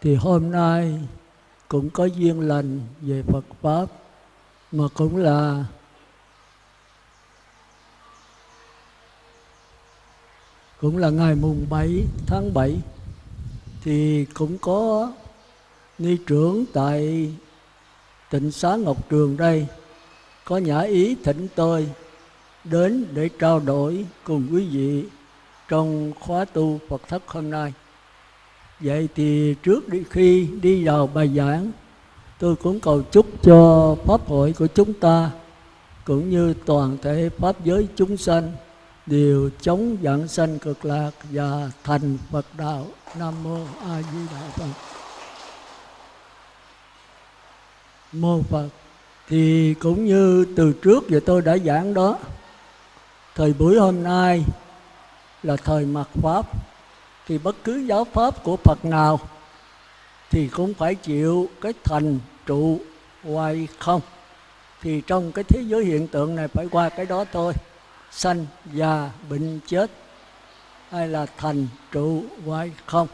thì hôm nay cũng có duyên lành về Phật pháp, mà cũng là cũng là ngày mùng 7 tháng 7 thì cũng có ni trưởng tại tịnh xá Ngọc Trường đây có nhã ý thỉnh tôi đến để trao đổi cùng quý vị trong khóa tu Phật thất hôm nay. Vậy thì trước đi khi đi vào bài giảng, tôi cũng cầu chúc cho Pháp hội của chúng ta cũng như toàn thể Pháp giới chúng sanh đều chống giảng sanh cực lạc và thành Phật đạo. Nam Mô A Di Đà Phật. Mô Phật thì cũng như từ trước giờ tôi đã giảng đó thời buổi hôm nay là thời mặt pháp thì bất cứ giáo pháp của Phật nào thì cũng phải chịu cái thành trụ hoài không. Thì trong cái thế giới hiện tượng này phải qua cái đó thôi. Sanh già bệnh chết hay là thành trụ hoài không?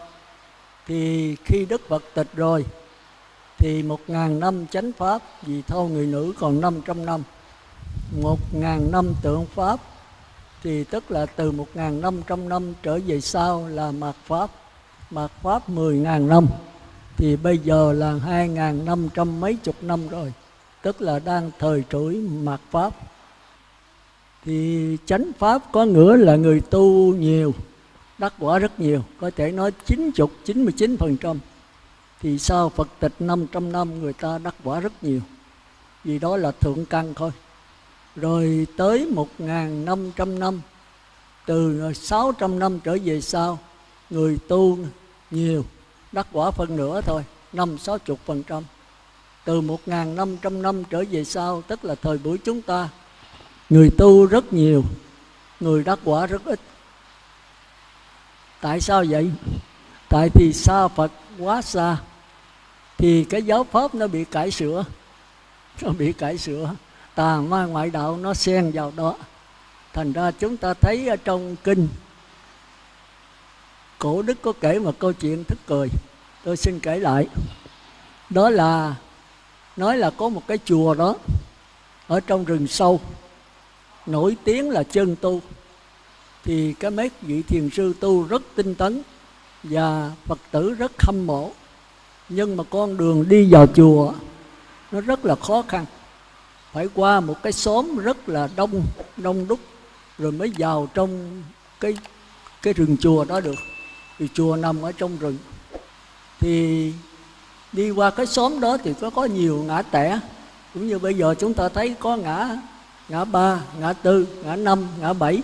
Thì khi Đức Phật tịch rồi thì một ngàn năm chánh pháp, vì thâu người nữ còn năm trăm năm, một ngàn năm tượng pháp thì tức là từ 1.500 năm trở về sau là mạt Pháp, mạt Pháp 10.000 năm. Thì bây giờ là 2.500 mấy chục năm rồi, tức là đang thời trỗi mạt Pháp. Thì chánh Pháp có nghĩa là người tu nhiều, đắc quả rất nhiều, có thể nói 90, 99 phần trăm Thì sau Phật tịch 500 năm người ta đắc quả rất nhiều, vì đó là thượng căn thôi rồi tới 1.500 năm từ 600 năm trở về sau, người tu nhiều, đắc quả phân nửa thôi, năm sáu chục phần trăm. Từ 1.500 năm trở về sau, tức là thời buổi chúng ta, người tu rất nhiều, người đắc quả rất ít. Tại sao vậy? Tại thì xa phật quá xa, thì cái giáo pháp nó bị cải sửa, nó bị cải sửa tà ma ngoại đạo nó xen vào đó. Thành ra chúng ta thấy ở trong kinh, cổ đức có kể một câu chuyện thức cười. Tôi xin kể lại. Đó là, nói là có một cái chùa đó, ở trong rừng sâu, nổi tiếng là chân tu. Thì cái mấy vị thiền sư tu rất tinh tấn và phật tử rất hâm mộ. Nhưng mà con đường đi vào chùa, nó rất là khó khăn phải qua một cái xóm rất là đông đông đúc, rồi mới vào trong cái cái rừng chùa đó được. Thì chùa nằm ở trong rừng. Thì đi qua cái xóm đó thì có có nhiều ngã tẻ. Cũng như bây giờ chúng ta thấy có ngã ngã ba, ngã tư, ngã năm, ngã bảy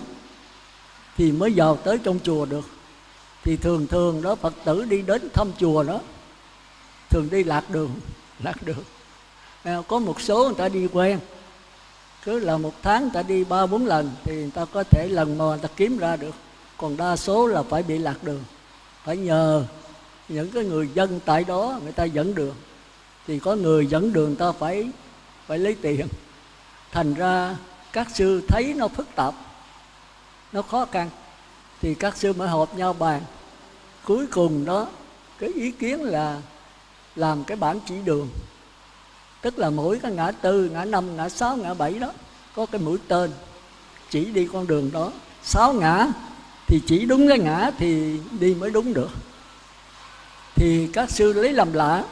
thì mới vào tới trong chùa được. Thì thường thường đó phật tử đi đến thăm chùa đó, thường đi lạc đường lạc đường à, có một số người ta đi quen. Cứ là một tháng người ta đi ba bốn lần thì người ta có thể lần mò người ta kiếm ra được. Còn đa số là phải bị lạc đường. Phải nhờ những cái người dân tại đó người ta dẫn đường. Thì có người dẫn đường ta phải phải lấy tiền. Thành ra các sư thấy nó phức tạp nó khó khăn. Thì các sư mới họp nhau bàn. Cuối cùng đó cái ý kiến là làm cái bản chỉ đường tức là mỗi cái ngã tư, ngã năm, ngã sáu, ngã bảy đó. Có cái mũi tên, chỉ đi con đường đó. Sáu ngã, thì chỉ đúng cái ngã thì đi mới đúng được. Thì các sư lấy làm lạ.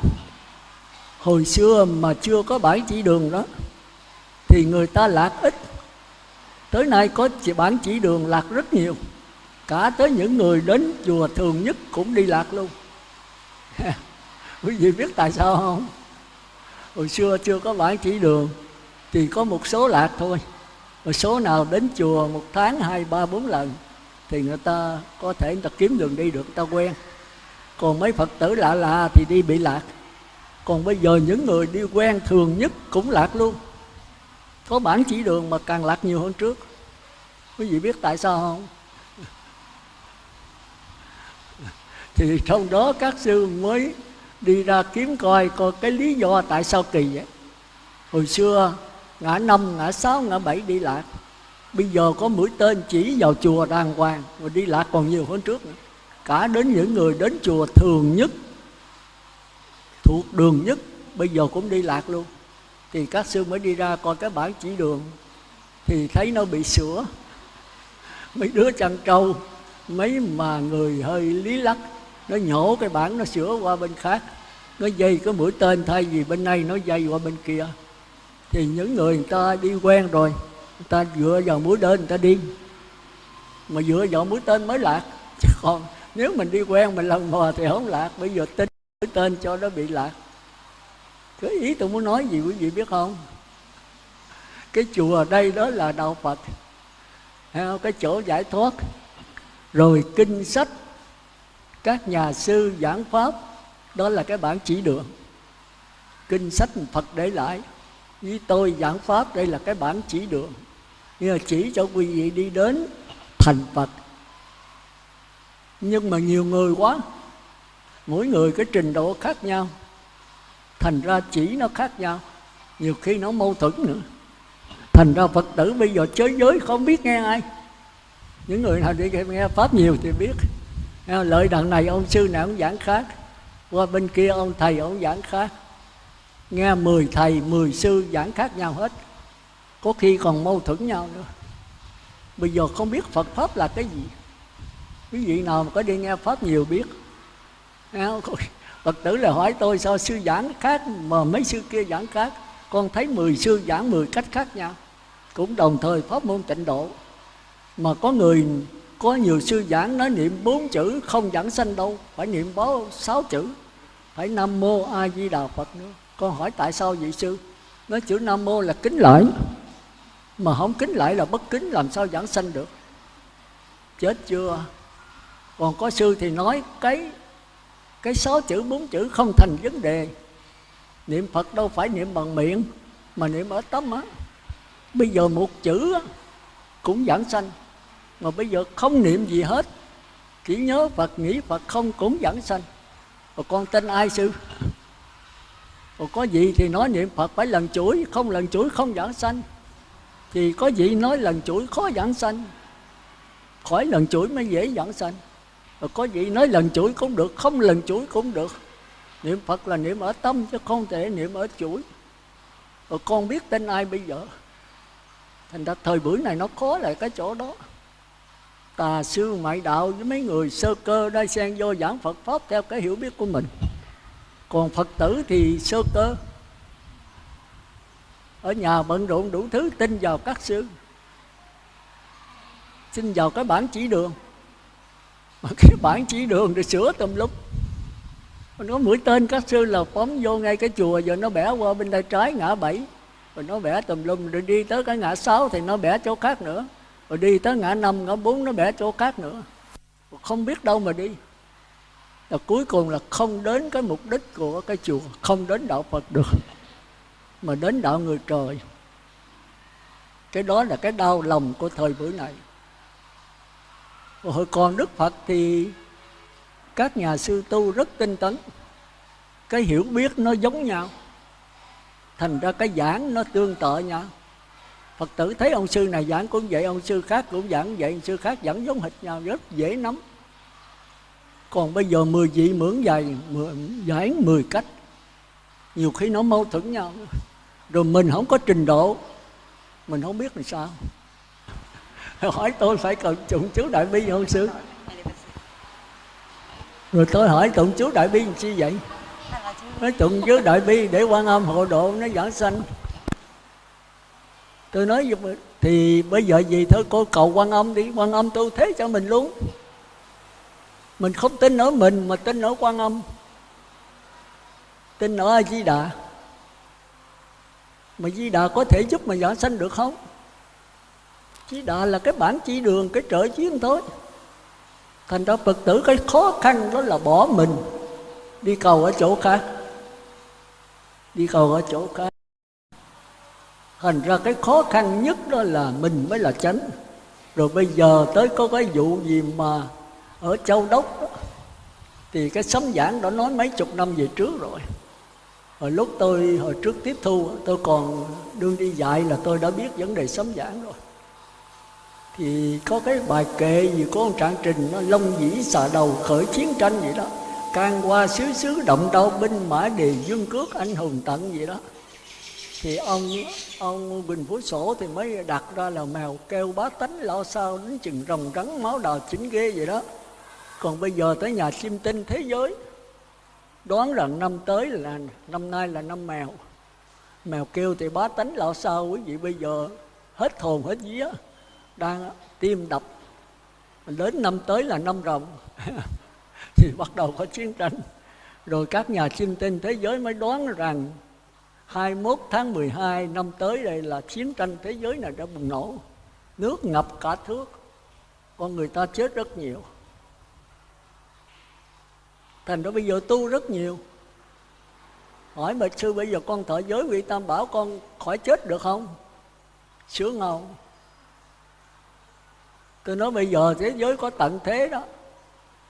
Hồi xưa mà chưa có bản chỉ đường đó, thì người ta lạc ít. Tới nay có bản chỉ đường lạc rất nhiều. Cả tới những người đến chùa thường nhất cũng đi lạc luôn. Quý vị biết tại sao không? Hồi xưa chưa có bản chỉ đường, thì có một số lạc thôi. Một số nào đến chùa một tháng hai, ba, bốn lần, thì người ta có thể người ta kiếm đường đi được, người ta quen. Còn mấy phật tử lạ lạ thì đi bị lạc. Còn bây giờ những người đi quen thường nhất cũng lạc luôn. Có bản chỉ đường mà càng lạc nhiều hơn trước. Quý vị biết tại sao không? Thì trong đó các sư mới đi ra kiếm coi coi cái lý do tại sao kỳ vậy. Hồi xưa, ngã năm, ngã sáu, ngã bảy đi lạc. Bây giờ có mũi tên chỉ vào chùa đàng hoàng và đi lạc còn nhiều hơn trước nữa. Cả đến những người đến chùa thường nhất, thuộc đường nhất, bây giờ cũng đi lạc luôn. Thì các sư mới đi ra coi cái bản chỉ đường, thì thấy nó bị sửa. Mấy đứa chăn trâu, mấy mà người hơi lý lắc nó nhổ cái bản nó sửa qua bên khác. Nó dây cái mũi tên thay vì bên này, nó dây qua bên kia. Thì những người người ta đi quen rồi, người ta dựa vào mũi tên người ta đi. Mà dựa vào mũi tên mới lạc. Chứ còn nếu mình đi quen mình lần mò thì không lạc. Bây giờ tin mũi tên cho nó bị lạc. Cái ý tôi muốn nói gì quý vị biết không? Cái chùa ở đây đó là đạo phật. Cái chỗ giải thoát. Rồi kinh sách các nhà sư giảng pháp, đó là cái bản chỉ đường. Kinh sách phật để lại với tôi giảng pháp đây là cái bản chỉ đường. Nhưng mà chỉ cho quý vị đi đến thành phật. Nhưng mà nhiều người quá, mỗi người cái trình độ khác nhau. Thành ra chỉ nó khác nhau, nhiều khi nó mâu thuẫn nữa. Thành ra phật tử bây giờ chơi giới, không biết nghe ai. Những người nào đi nghe pháp nhiều thì biết. Ờ, lợi đằng này ông sư nào ông giảng khác. Qua bên kia ông thầy ông giảng khác. Nghe 10 thầy 10 sư giảng khác nhau hết. Có khi còn mâu thuẫn nhau nữa. Bây giờ không biết phật pháp là cái gì. Quý vị nào mà có đi nghe pháp nhiều biết. Phật tử là hỏi tôi sao sư giảng khác mà mấy sư kia giảng khác. Con thấy 10 sư giảng 10 cách khác nhau. Cũng đồng thời pháp môn tịnh độ. Mà có người có nhiều sư giảng nói niệm bốn chữ không giảng sanh đâu, phải niệm báo sáu chữ. Phải nam mô a di đà phật nữa. Con hỏi tại sao vậy sư? Nói chữ nam mô là kính lại. Mà không kính lại là bất kính, làm sao giảng sanh được? Chết chưa? Còn có sư thì nói cái cái sáu chữ, bốn chữ không thành vấn đề. Niệm phật đâu phải niệm bằng miệng, mà niệm ở tâm á. Bây giờ một chữ cũng giảng sanh mà bây giờ không niệm gì hết. Chỉ nhớ phật, nghĩ phật không cũng dẫn sanh. Rồi con tên ai sư? Rồi có gì thì nói niệm phật phải lần chuỗi, không lần chuỗi không dẫn sanh. Thì có gì nói lần chuỗi khó dẫn sanh? Khỏi lần chuỗi mới dễ dẫn sanh. Rồi có gì nói lần chuỗi cũng được, không lần chuỗi cũng được. Niệm phật là niệm ở tâm chứ không thể niệm ở chuỗi. Rồi con biết tên ai bây giờ? Thành ra thời buổi này nó khó là cái chỗ đó tà sư ngoại đạo với mấy người sơ cơ đai xen vô giảng phật pháp theo cái hiểu biết của mình. Còn phật tử thì sơ cơ. Ở nhà bận rộn đủ thứ, tin vào các sư. Xin vào cái bản chỉ đường. Mà cái bản chỉ đường để sửa tùm lúc nó mũi tên các sư là phóng vô ngay cái chùa rồi nó bẻ qua bên tay trái ngã bảy. Rồi nó bẻ tùm lum, rồi đi tới cái ngã sáu thì nó bẻ chỗ khác nữa rồi đi tới ngã năm, ngã bốn nó bẻ chỗ khác nữa. Không biết đâu mà đi. Là cuối cùng là không đến cái mục đích của cái chùa, không đến đạo phật được, mà đến đạo người trời. Cái đó là cái đau lòng của thời buổi này. Hồi còn đức phật thì các nhà sư tu rất tinh tấn. Cái hiểu biết nó giống nhau. Thành ra cái giảng nó tương tự nhau phật tử thấy ông sư này giảng cũng vậy ông sư khác cũng giảng vậy ông sư khác giảng giống hệt nhau rất dễ nắm. Còn bây giờ 10 vị mượn dài giải 10 cách nhiều khi nó mâu thuẫn nhau. Rồi mình không có trình độ mình không biết làm sao. Hỏi tôi phải cần tụng chú đại bi không sư? Rồi tôi hỏi tụng chú đại bi làm chi vậy? Nói tụng chú đại bi để quan âm hộ độ nó giảng sanh tôi nói thì bây giờ gì thôi, cô cầu quan âm đi, quan âm tu thế cho mình luôn. Mình không tin ở mình, mà tin ở quan âm. Tin ở a di đà mà di đà có thể giúp mà giảng sanh được không? Di đà là cái bản chỉ đường, cái trợ chiến thôi. Thành ra phật tử cái khó khăn đó là bỏ mình. Đi cầu ở chỗ khác. Đi cầu ở chỗ khác thành ra cái khó khăn nhất đó là mình mới là chánh. Rồi bây giờ tới có cái vụ gì mà ở châu đốc đó, thì cái sấm giảng đã nói mấy chục năm về trước rồi. Hồi lúc tôi hồi trước tiếp thu tôi còn đương đi dạy là tôi đã biết vấn đề sấm giảng rồi. Thì có cái bài kệ gì có ông trạng trình nó lông dĩ xà đầu khởi chiến tranh vậy đó. Can qua xứ xứ động đau binh mã đề dương cước anh hùng tận gì đó thì ông ông bình phú sổ thì mới đặt ra là mèo kêu bá tánh lo sao đến chừng rồng rắn, máu đào chính ghê vậy đó. Còn bây giờ tới nhà chim tinh thế giới, đoán rằng năm tới là, năm nay là năm mèo. Mèo kêu thì bá tánh lo sao quý vị bây giờ hết hồn hết vía, đang tim đập. Đến năm tới là năm rồng, thì bắt đầu có chiến tranh. Rồi các nhà chim tinh thế giới mới đoán rằng 21 tháng 12 năm tới đây là chiến tranh thế giới này đã bùng nổ. Nước ngập cả thước. Con người ta chết rất nhiều. Thành ra bây giờ tu rất nhiều. Hỏi mật sư bây giờ con thọ giới vị tam bảo con khỏi chết được không? Sướng ngầu tôi nói bây giờ thế giới có tận thế đó.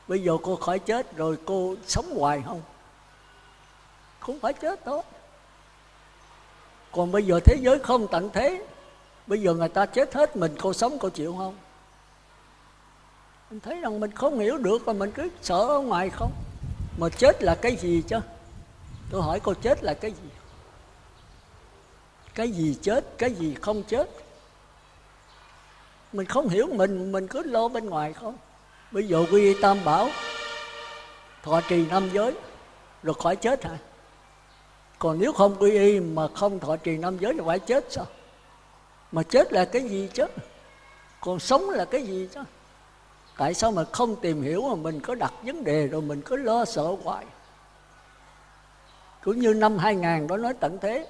Bây giờ cô khỏi chết rồi cô sống hoài không? Không phải chết thôi còn bây giờ thế giới không tận thế, bây giờ người ta chết hết mình, cô sống cô chịu không? Mình thấy rằng mình không hiểu được và mình cứ sợ ở ngoài không? Mà chết là cái gì chứ? Tôi hỏi cô chết là cái gì? Cái gì chết, cái gì không chết? Mình không hiểu mình mình cứ lo bên ngoài không? Bây giờ quy tam bảo thọ trì năm giới, rồi khỏi chết hả? Còn nếu không quy y mà không thọ trì năm giới thì phải chết sao? Mà chết là cái gì chứ? Còn sống là cái gì chứ? Tại sao mà không tìm hiểu mà mình có đặt vấn đề rồi mình cứ lo sợ hoài? Cũng như năm 2000 đó nói tận thế.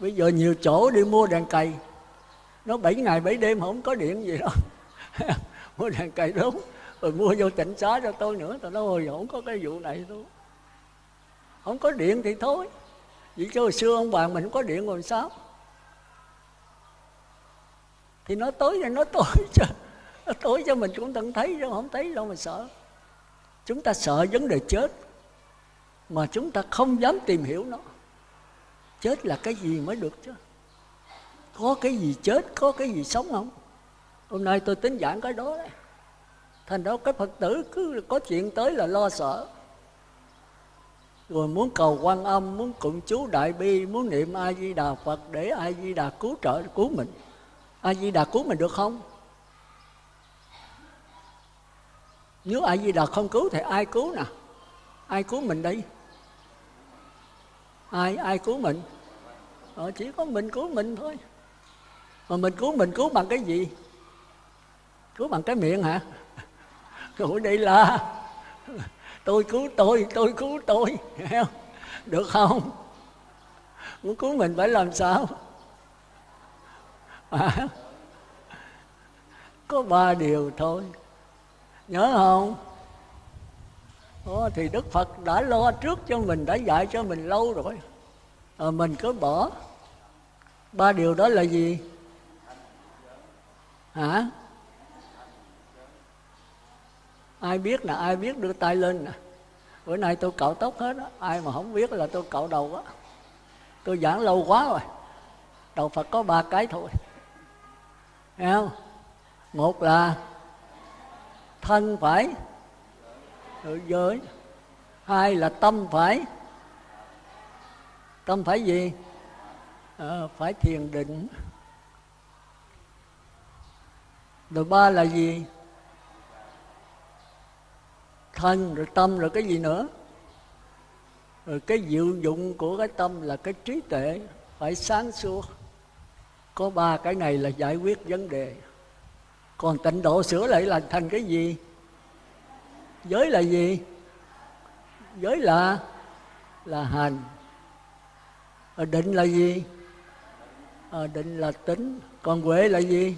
Bây giờ nhiều chỗ đi mua đèn cày. Nó bảy ngày bảy đêm không có điện gì đâu. Mua đèn cày đúng rồi mua vô tỉnh xá cho tôi nữa. Tôi nói hồi không có cái vụ này đâu không có điện thì thôi. Vậy cho hồi xưa ông bà mình không có điện rồi sao? Thì nó tối thì nó tối chứ. Nó tối cho mình cũng tận thấy chứ không thấy đâu mà sợ. Chúng ta sợ vấn đề chết, mà chúng ta không dám tìm hiểu nó. Chết là cái gì mới được chứ? Có cái gì chết, có cái gì sống không? Hôm nay tôi tính giảng cái đó đấy. Thành đó cái phật tử cứ có chuyện tới là lo sợ rồi muốn cầu quan âm muốn cụng chú đại bi muốn niệm a di đà phật để a di đà cứu trợ cứu mình. A di đà cứu mình được không? Nếu a di đà không cứu thì ai cứu nè? Ai cứu mình đi? ai ai cứu mình? Ờ, chỉ có mình cứu mình thôi. Mà mình cứu mình cứu bằng cái gì? Cứu bằng cái miệng hả? Cứu đi là tôi cứu tôi tôi cứu tôi được không? Muốn cứu mình phải làm sao? À, có ba điều thôi. Nhớ không? Ồ, thì đức phật đã lo trước cho mình đã dạy cho mình lâu rồi. À, mình cứ bỏ. Ba điều đó là gì? Hả? Ai biết là ai biết đưa tay lên nè. Bữa nay tôi cạo tóc hết á ai mà không biết là tôi cạo đầu á. Tôi giảng lâu quá rồi đầu phật có ba cái thôi. Thấy không? Một là thân phải tự giới. Hai là tâm phải. Tâm phải gì? À, phải thiền định. Rồi ba là gì? Thân rồi tâm rồi cái gì nữa. Rồi cái diệu dụng của cái tâm là cái trí tuệ phải sáng suốt. Có ba cái này là giải quyết vấn đề. Còn tịnh độ sửa lại là thành cái gì? Giới là gì? Giới là là hành. Ở định là gì? Ở định là tính. Còn huệ là gì?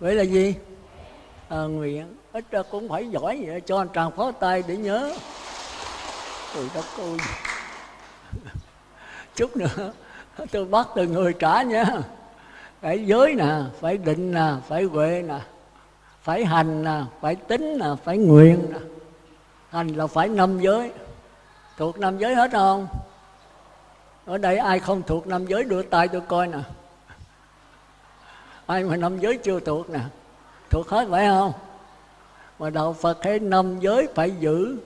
Huệ là gì? À, nguyện ít ra cũng phải giỏi vậy, cho anh tràng phó tay để nhớ. Trời đất ơi. Chút nữa, tôi bắt từ người trả nha. Phải giới nè, phải định nè, phải huệ nè, phải hành nè, phải tính nè, phải nguyện nè. Hành là phải năm giới. Thuộc năm giới hết không? Ở đây ai không thuộc năm giới đưa tay tôi coi nè. Ai mà năm giới chưa thuộc nè. Thuộc hết phải không? Mà đạo phật hay năm giới phải giữ.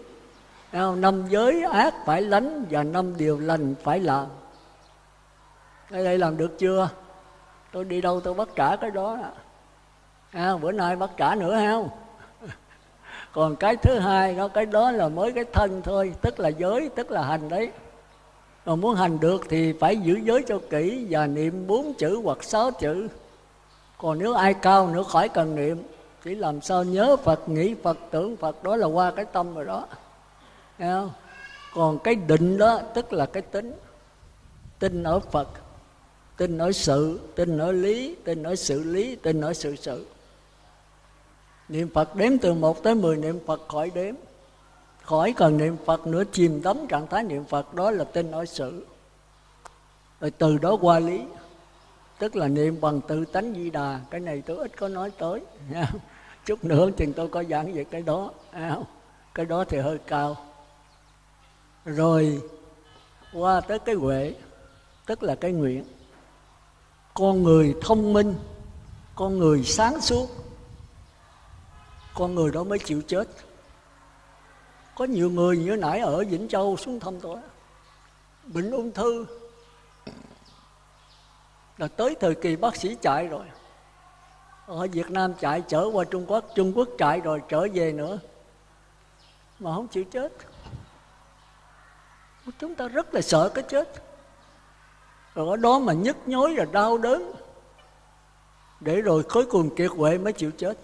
Năm giới ác phải lánh và năm điều lành phải làm. Ở đây làm được chưa? Tôi đi đâu tôi bắt trả cái đó. À, bữa nay bắt trả nữa không? Còn cái thứ hai đó cái đó là mới cái thân thôi tức là giới tức là hành đấy. Mà muốn hành được thì phải giữ giới cho kỹ và niệm bốn chữ hoặc sáu chữ. Còn nếu ai cao nữa khỏi cần niệm chỉ làm sao nhớ phật, nghĩ phật, tưởng phật, đó là qua cái tâm rồi đó. Thấy không? còn cái định đó, tức là cái tính. Tin ở phật, tin ở sự, tin ở lý, tin ở sự lý, tin ở sự sự. Niệm phật đếm từ một tới mười, niệm phật khỏi đếm. Khỏi cần niệm phật nữa, chìm đắm trạng thái niệm phật, đó là tin ở sự. Rồi từ đó qua lý. Tức là niệm bằng tự tánh di đà, cái này tôi ít có nói tới chút nữa chừng tôi có giảng về cái đó. À, cái đó thì hơi cao. Rồi, qua tới cái huệ, tức là cái nguyện, con người thông minh, con người sáng suốt, con người đó mới chịu chết. Có nhiều người như nãy ở vĩnh châu xuống thăm tôi, bệnh ung thư. Là tới thời kỳ bác sĩ chạy rồi ở Việt Nam chạy, trở qua Trung Quốc Trung Quốc chạy rồi trở về nữa. Mà không chịu chết. Chúng ta rất là sợ cái chết. Rồi ở đó mà nhức nhối là đau đớn. Để rồi cuối cùng kiệt quệ mới chịu chết.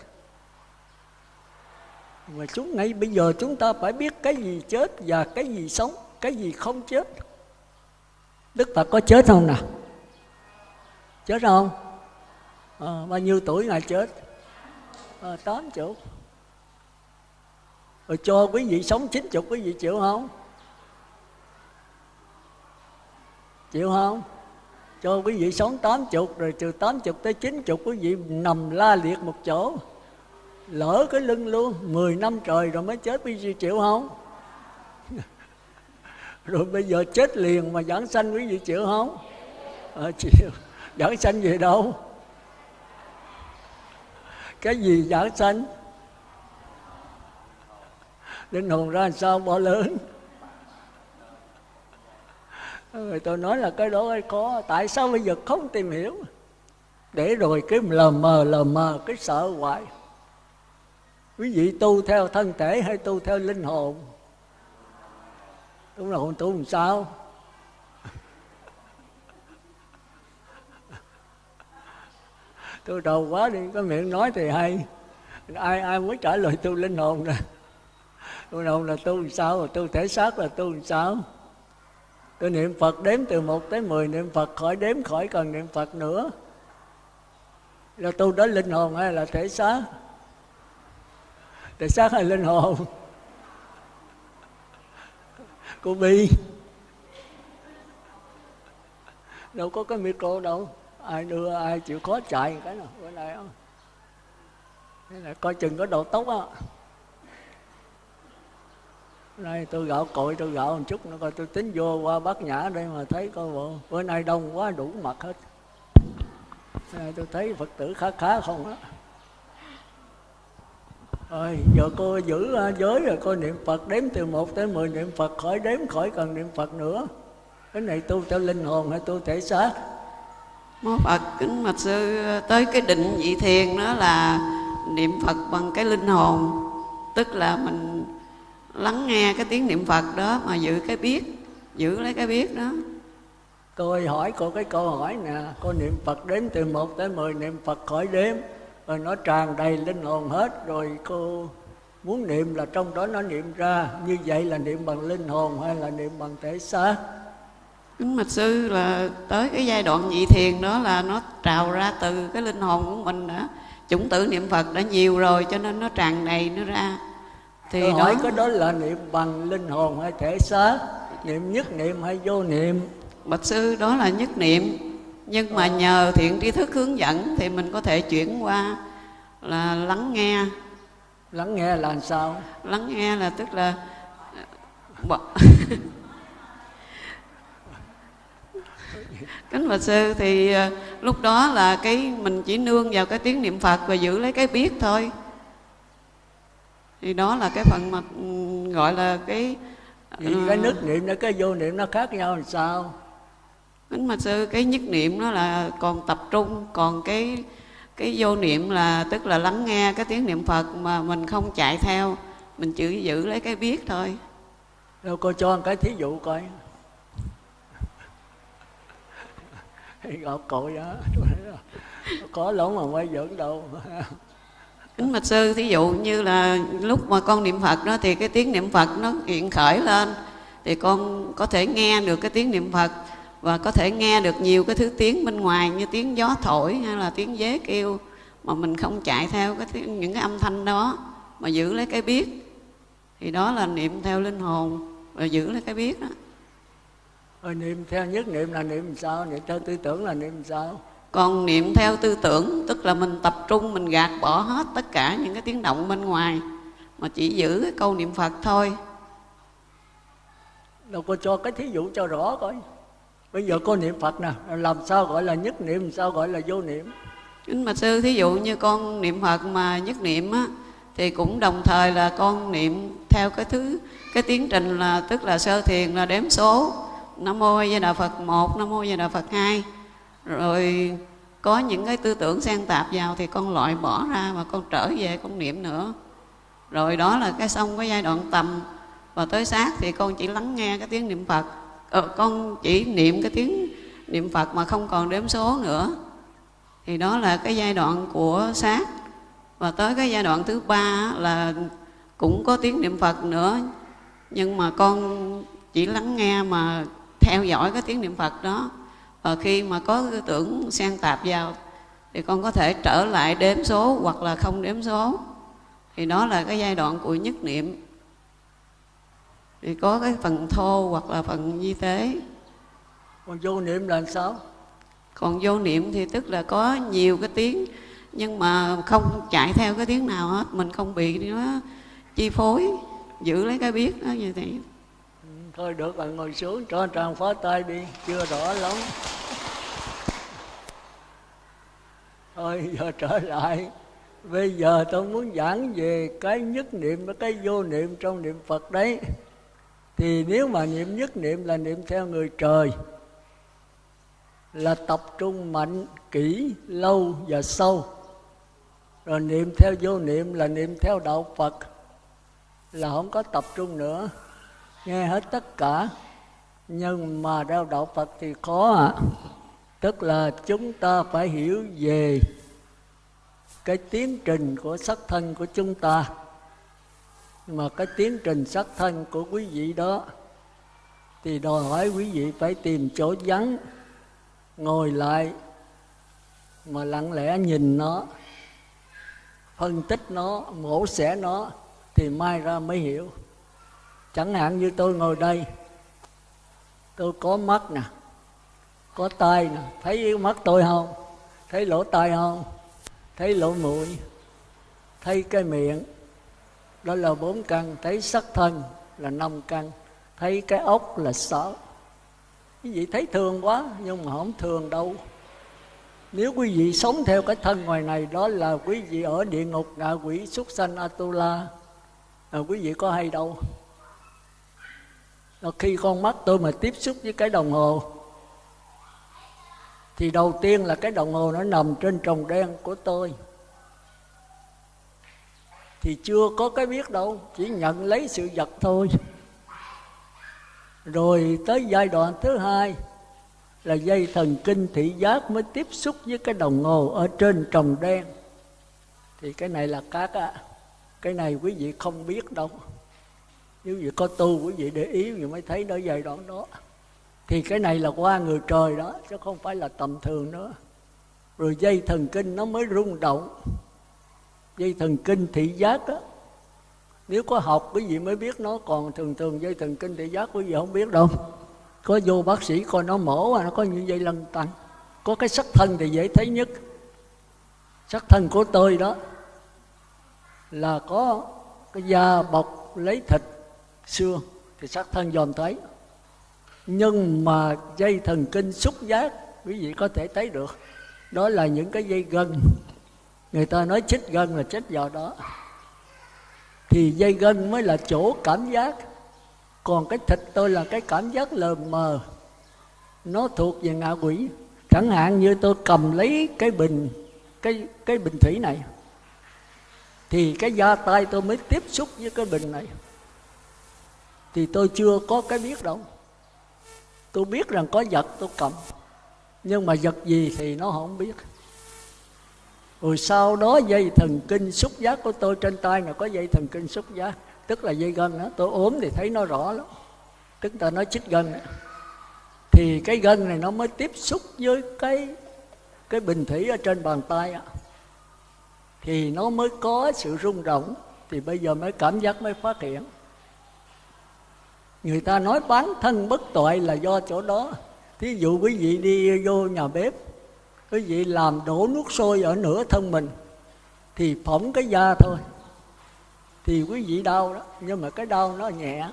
Mà chúng ngay bây giờ chúng ta phải biết cái gì chết và cái gì sống, cái gì không chết. Đức phật có chết không nào? Chết không? À, bao nhiêu tuổi ngài chết? À, tám chục. Rồi cho quý vị sống chín chục quý vị chịu không? Chịu không? Cho quý vị sống tám chục rồi từ tám chục tới chín chục quý vị nằm la liệt một chỗ. Lỡ cái lưng luôn 10 năm trời rồi mới chết quý vị chịu không? Rồi bây giờ chết liền mà giảng sanh quý vị chịu không? À, chịu. Giảng sanh về đâu? Cái gì đã sanh? Linh hồn ra làm sao bỏ lớn? Rồi tôi nói là cái đó có, tại sao bây giờ không tìm hiểu? Để rồi cái lờ mờ lờ mờ, cái sợ hoài. Quý vị tu theo thân thể hay tu theo linh hồn? Tu hồn tu làm sao? Tôi đầu quá đi, có miệng nói thì hay. Ai ai mới trả lời tôi linh hồn nè. Linh hồn là tôi làm sao rồi thể xác là tôi làm sao? Tôi niệm phật đếm từ một tới mười, niệm phật khỏi đếm khỏi cần niệm phật nữa. Là tu đó linh hồn hay là thể xác? Thể xác hay linh hồn? Cô bi. Đâu có cái micro đâu ai đưa ai chịu khó chạy cái nào, bữa nay không thế là coi chừng có đầu tóc á. Nay tôi gạo cội, tôi gạo một chút nữa, coi tôi tính vô qua bát nhã đây mà thấy coi bộ. Bữa nay đông quá, đủ mặt hết. Nay tôi thấy phật tử khá khá không á. Rồi giờ cô giữ giới rồi, cô niệm phật đếm từ một tới mười, niệm phật khỏi đếm khỏi cần niệm phật nữa. Cái này tu theo linh hồn hay tu thể xác? Mô phật kính Mật sư, tới cái định vị thiền đó là niệm phật bằng cái linh hồn. Tức là mình lắng nghe cái tiếng niệm phật đó mà giữ cái biết, giữ lấy cái biết đó. Tôi hỏi cô cái câu hỏi nè, cô niệm phật đếm từ một tới mười, niệm phật khỏi đếm, rồi nó tràn đầy linh hồn hết, rồi cô muốn niệm là trong đó nó niệm ra, như vậy là niệm bằng linh hồn hay là niệm bằng thể xác? Kính mạch sư là tới cái giai đoạn nhị thiền đó là nó trào ra từ cái linh hồn của mình đã chủng tử niệm phật đã nhiều rồi cho nên nó tràn đầy nó ra. Thì Tôi hỏi đó... cái đó là niệm bằng linh hồn hay thể xác? Niệm nhất niệm hay vô niệm? Bạch sư đó là nhất niệm. Nhưng mà nhờ thiện tri thức hướng dẫn thì mình có thể chuyển qua là lắng nghe. Lắng nghe là sao? Lắng nghe là tức là kính bạch sư thì ờ, lúc đó là cái mình chỉ nương vào cái tiếng niệm phật và giữ lấy cái biết thôi. Thì đó là cái phần mà ừ, gọi là cái thì cái ờ, nhất niệm nó cái vô niệm nó khác nhau làm sao? Kính mà sư cái nhất niệm nó là còn tập trung còn cái cái vô niệm là tức là lắng nghe cái tiếng niệm phật mà mình không chạy theo mình chỉ giữ lấy cái biết thôi. Đâu cô cho một cái thí dụ coi gặp cội đó có lỗ mà quay dẫn đâu. Kính mạch sư thí dụ như là lúc mà con niệm phật đó thì cái tiếng niệm phật nó hiện khởi lên thì con có thể nghe được cái tiếng niệm phật và có thể nghe được nhiều cái thứ tiếng bên ngoài như tiếng gió thổi hay là tiếng dế kêu mà mình không chạy theo cái tiếng, những cái âm thanh đó mà giữ lấy cái biết. Thì đó là niệm theo linh hồn và giữ lấy cái biết đó rồi niệm theo nhất niệm là niệm sao? Niệm theo tư tưởng là niệm sao? Còn niệm theo tư tưởng tức là mình tập trung mình gạt bỏ hết tất cả những cái tiếng động bên ngoài mà chỉ giữ cái câu niệm phật thôi. Đâu có cho cái thí dụ cho rõ coi. Bây giờ có niệm phật nè làm sao gọi là nhất niệm sao gọi là vô niệm? Kính mà sư thí dụ như con niệm phật mà nhất niệm á thì cũng đồng thời là con niệm theo cái thứ cái tiến trình là tức là sơ thiền là đếm số nam mô a di đà phật một nam mô a di đà phật hai. Rồi có những cái tư tưởng xen tạp vào thì con loại bỏ ra và con trở về con niệm nữa. Rồi đó là cái xong cái giai đoạn tầm. Và tới sát thì con chỉ lắng nghe cái tiếng niệm phật. Ờ, con chỉ niệm cái tiếng niệm phật mà không còn đếm số nữa. Thì đó là cái giai đoạn của sát và tới cái giai đoạn thứ ba là cũng có tiếng niệm phật nữa. Nhưng mà con chỉ lắng nghe mà theo dõi cái tiếng niệm phật đó. Và khi mà có tư tưởng xen tạp vào thì con có thể trở lại đếm số hoặc là không đếm số. Thì đó là cái giai đoạn của nhất niệm. Thì có cái phần thô hoặc là phần di tế còn vô niệm là sao? Còn vô niệm thì tức là có nhiều cái tiếng nhưng mà không chạy theo cái tiếng nào hết. Mình không bị nó chi phối giữ lấy cái biết đó như thế thôi được bạn ngồi xuống, cho tràng phó tay đi. Chưa rõ lắm. Thôi giờ trở lại. Bây giờ tôi muốn giảng về cái nhất niệm và cái vô niệm trong niệm phật đấy. Thì nếu mà niệm nhất niệm là niệm theo người trời, là tập trung mạnh, kỹ, lâu và sâu. Rồi niệm theo vô niệm là niệm theo đạo phật, là không có tập trung nữa nghe hết tất cả. Nhưng mà theo đạo phật thì khó ạ. À. tức là chúng ta phải hiểu về cái tiến trình của sắc thân của chúng ta. Mà cái tiến trình sắc thân của quý vị đó, thì đòi hỏi quý vị phải tìm chỗ vắng, ngồi lại mà lặng lẽ nhìn nó, phân tích nó, mổ xẻ nó thì mai ra mới hiểu chẳng hạn như tôi ngồi đây tôi có mắt nè có tai nè. Thấy mắt tôi không? Thấy lỗ tai không? Thấy lỗ mũi? Thấy cái miệng? Đó là bốn căn. Thấy sắc thân là năm căn. Thấy cái ốc là sáu. Quý vị thấy thường quá nhưng mà không thường đâu. Nếu quý vị sống theo cái thân ngoài này đó là quý vị ở địa ngục ngạ quỷ súc sanh atula. À, quý vị có hay đâu? Khi con mắt tôi mà tiếp xúc với cái đồng hồ, thì đầu tiên là cái đồng hồ nó nằm trên trồng đen của tôi. Thì chưa có cái biết đâu, chỉ nhận lấy sự vật thôi. Rồi tới giai đoạn thứ hai là dây thần kinh thị giác mới tiếp xúc với cái đồng hồ ở trên trồng đen. Thì cái này là các á cái này quý vị không biết đâu nếu vậy có tu quý vị để ý thì mới thấy nó giai đoạn đó. Thì cái này là qua người trời đó, chứ không phải là tầm thường nữa. Rồi dây thần kinh nó mới rung động. Dây thần kinh thị giác đó nếu có học quý vị mới biết nó. Còn thường thường dây thần kinh thị giác quý vị không biết đâu. Có vô bác sĩ coi nó mổ nó có những dây lân tăng có cái sắc thân thì dễ thấy nhất. Sắc thân của tôi đó là có cái da bọc lấy thịt xương thì sắc thân dòm thấy nhưng mà dây thần kinh xúc giác, quý vị có thể thấy được, đó là những cái dây gân. Người ta nói chích gân là chích vào đó. Thì dây gân mới là chỗ cảm giác. Còn cái thịt tôi là cái cảm giác lờ mờ. Nó thuộc về ngạ quỷ. Chẳng hạn như tôi cầm lấy cái bình, cái cái bình thủy này, thì cái da tay tôi mới tiếp xúc với cái bình này thì tôi chưa có cái biết đâu. Tôi biết rằng có vật tôi cầm. Nhưng mà vật gì thì nó không biết. Rồi sau đó dây thần kinh xúc giác của tôi trên tay là có dây thần kinh xúc giác. Tức là dây gân đó tôi ốm thì thấy nó rõ lắm. Tức là nó chích gân đó. thì cái gân này nó mới tiếp xúc với cái cái bình thủy ở trên bàn tay đó. thì nó mới có sự rung động. Thì bây giờ mới cảm giác, mới phát hiện người ta nói bán thân bất tội là do chỗ đó. Thí dụ quý vị đi vô nhà bếp, quý vị làm đổ nước sôi ở nửa thân mình, thì phỏng cái da thôi. Thì quý vị đau đó, nhưng mà cái đau nó nhẹ.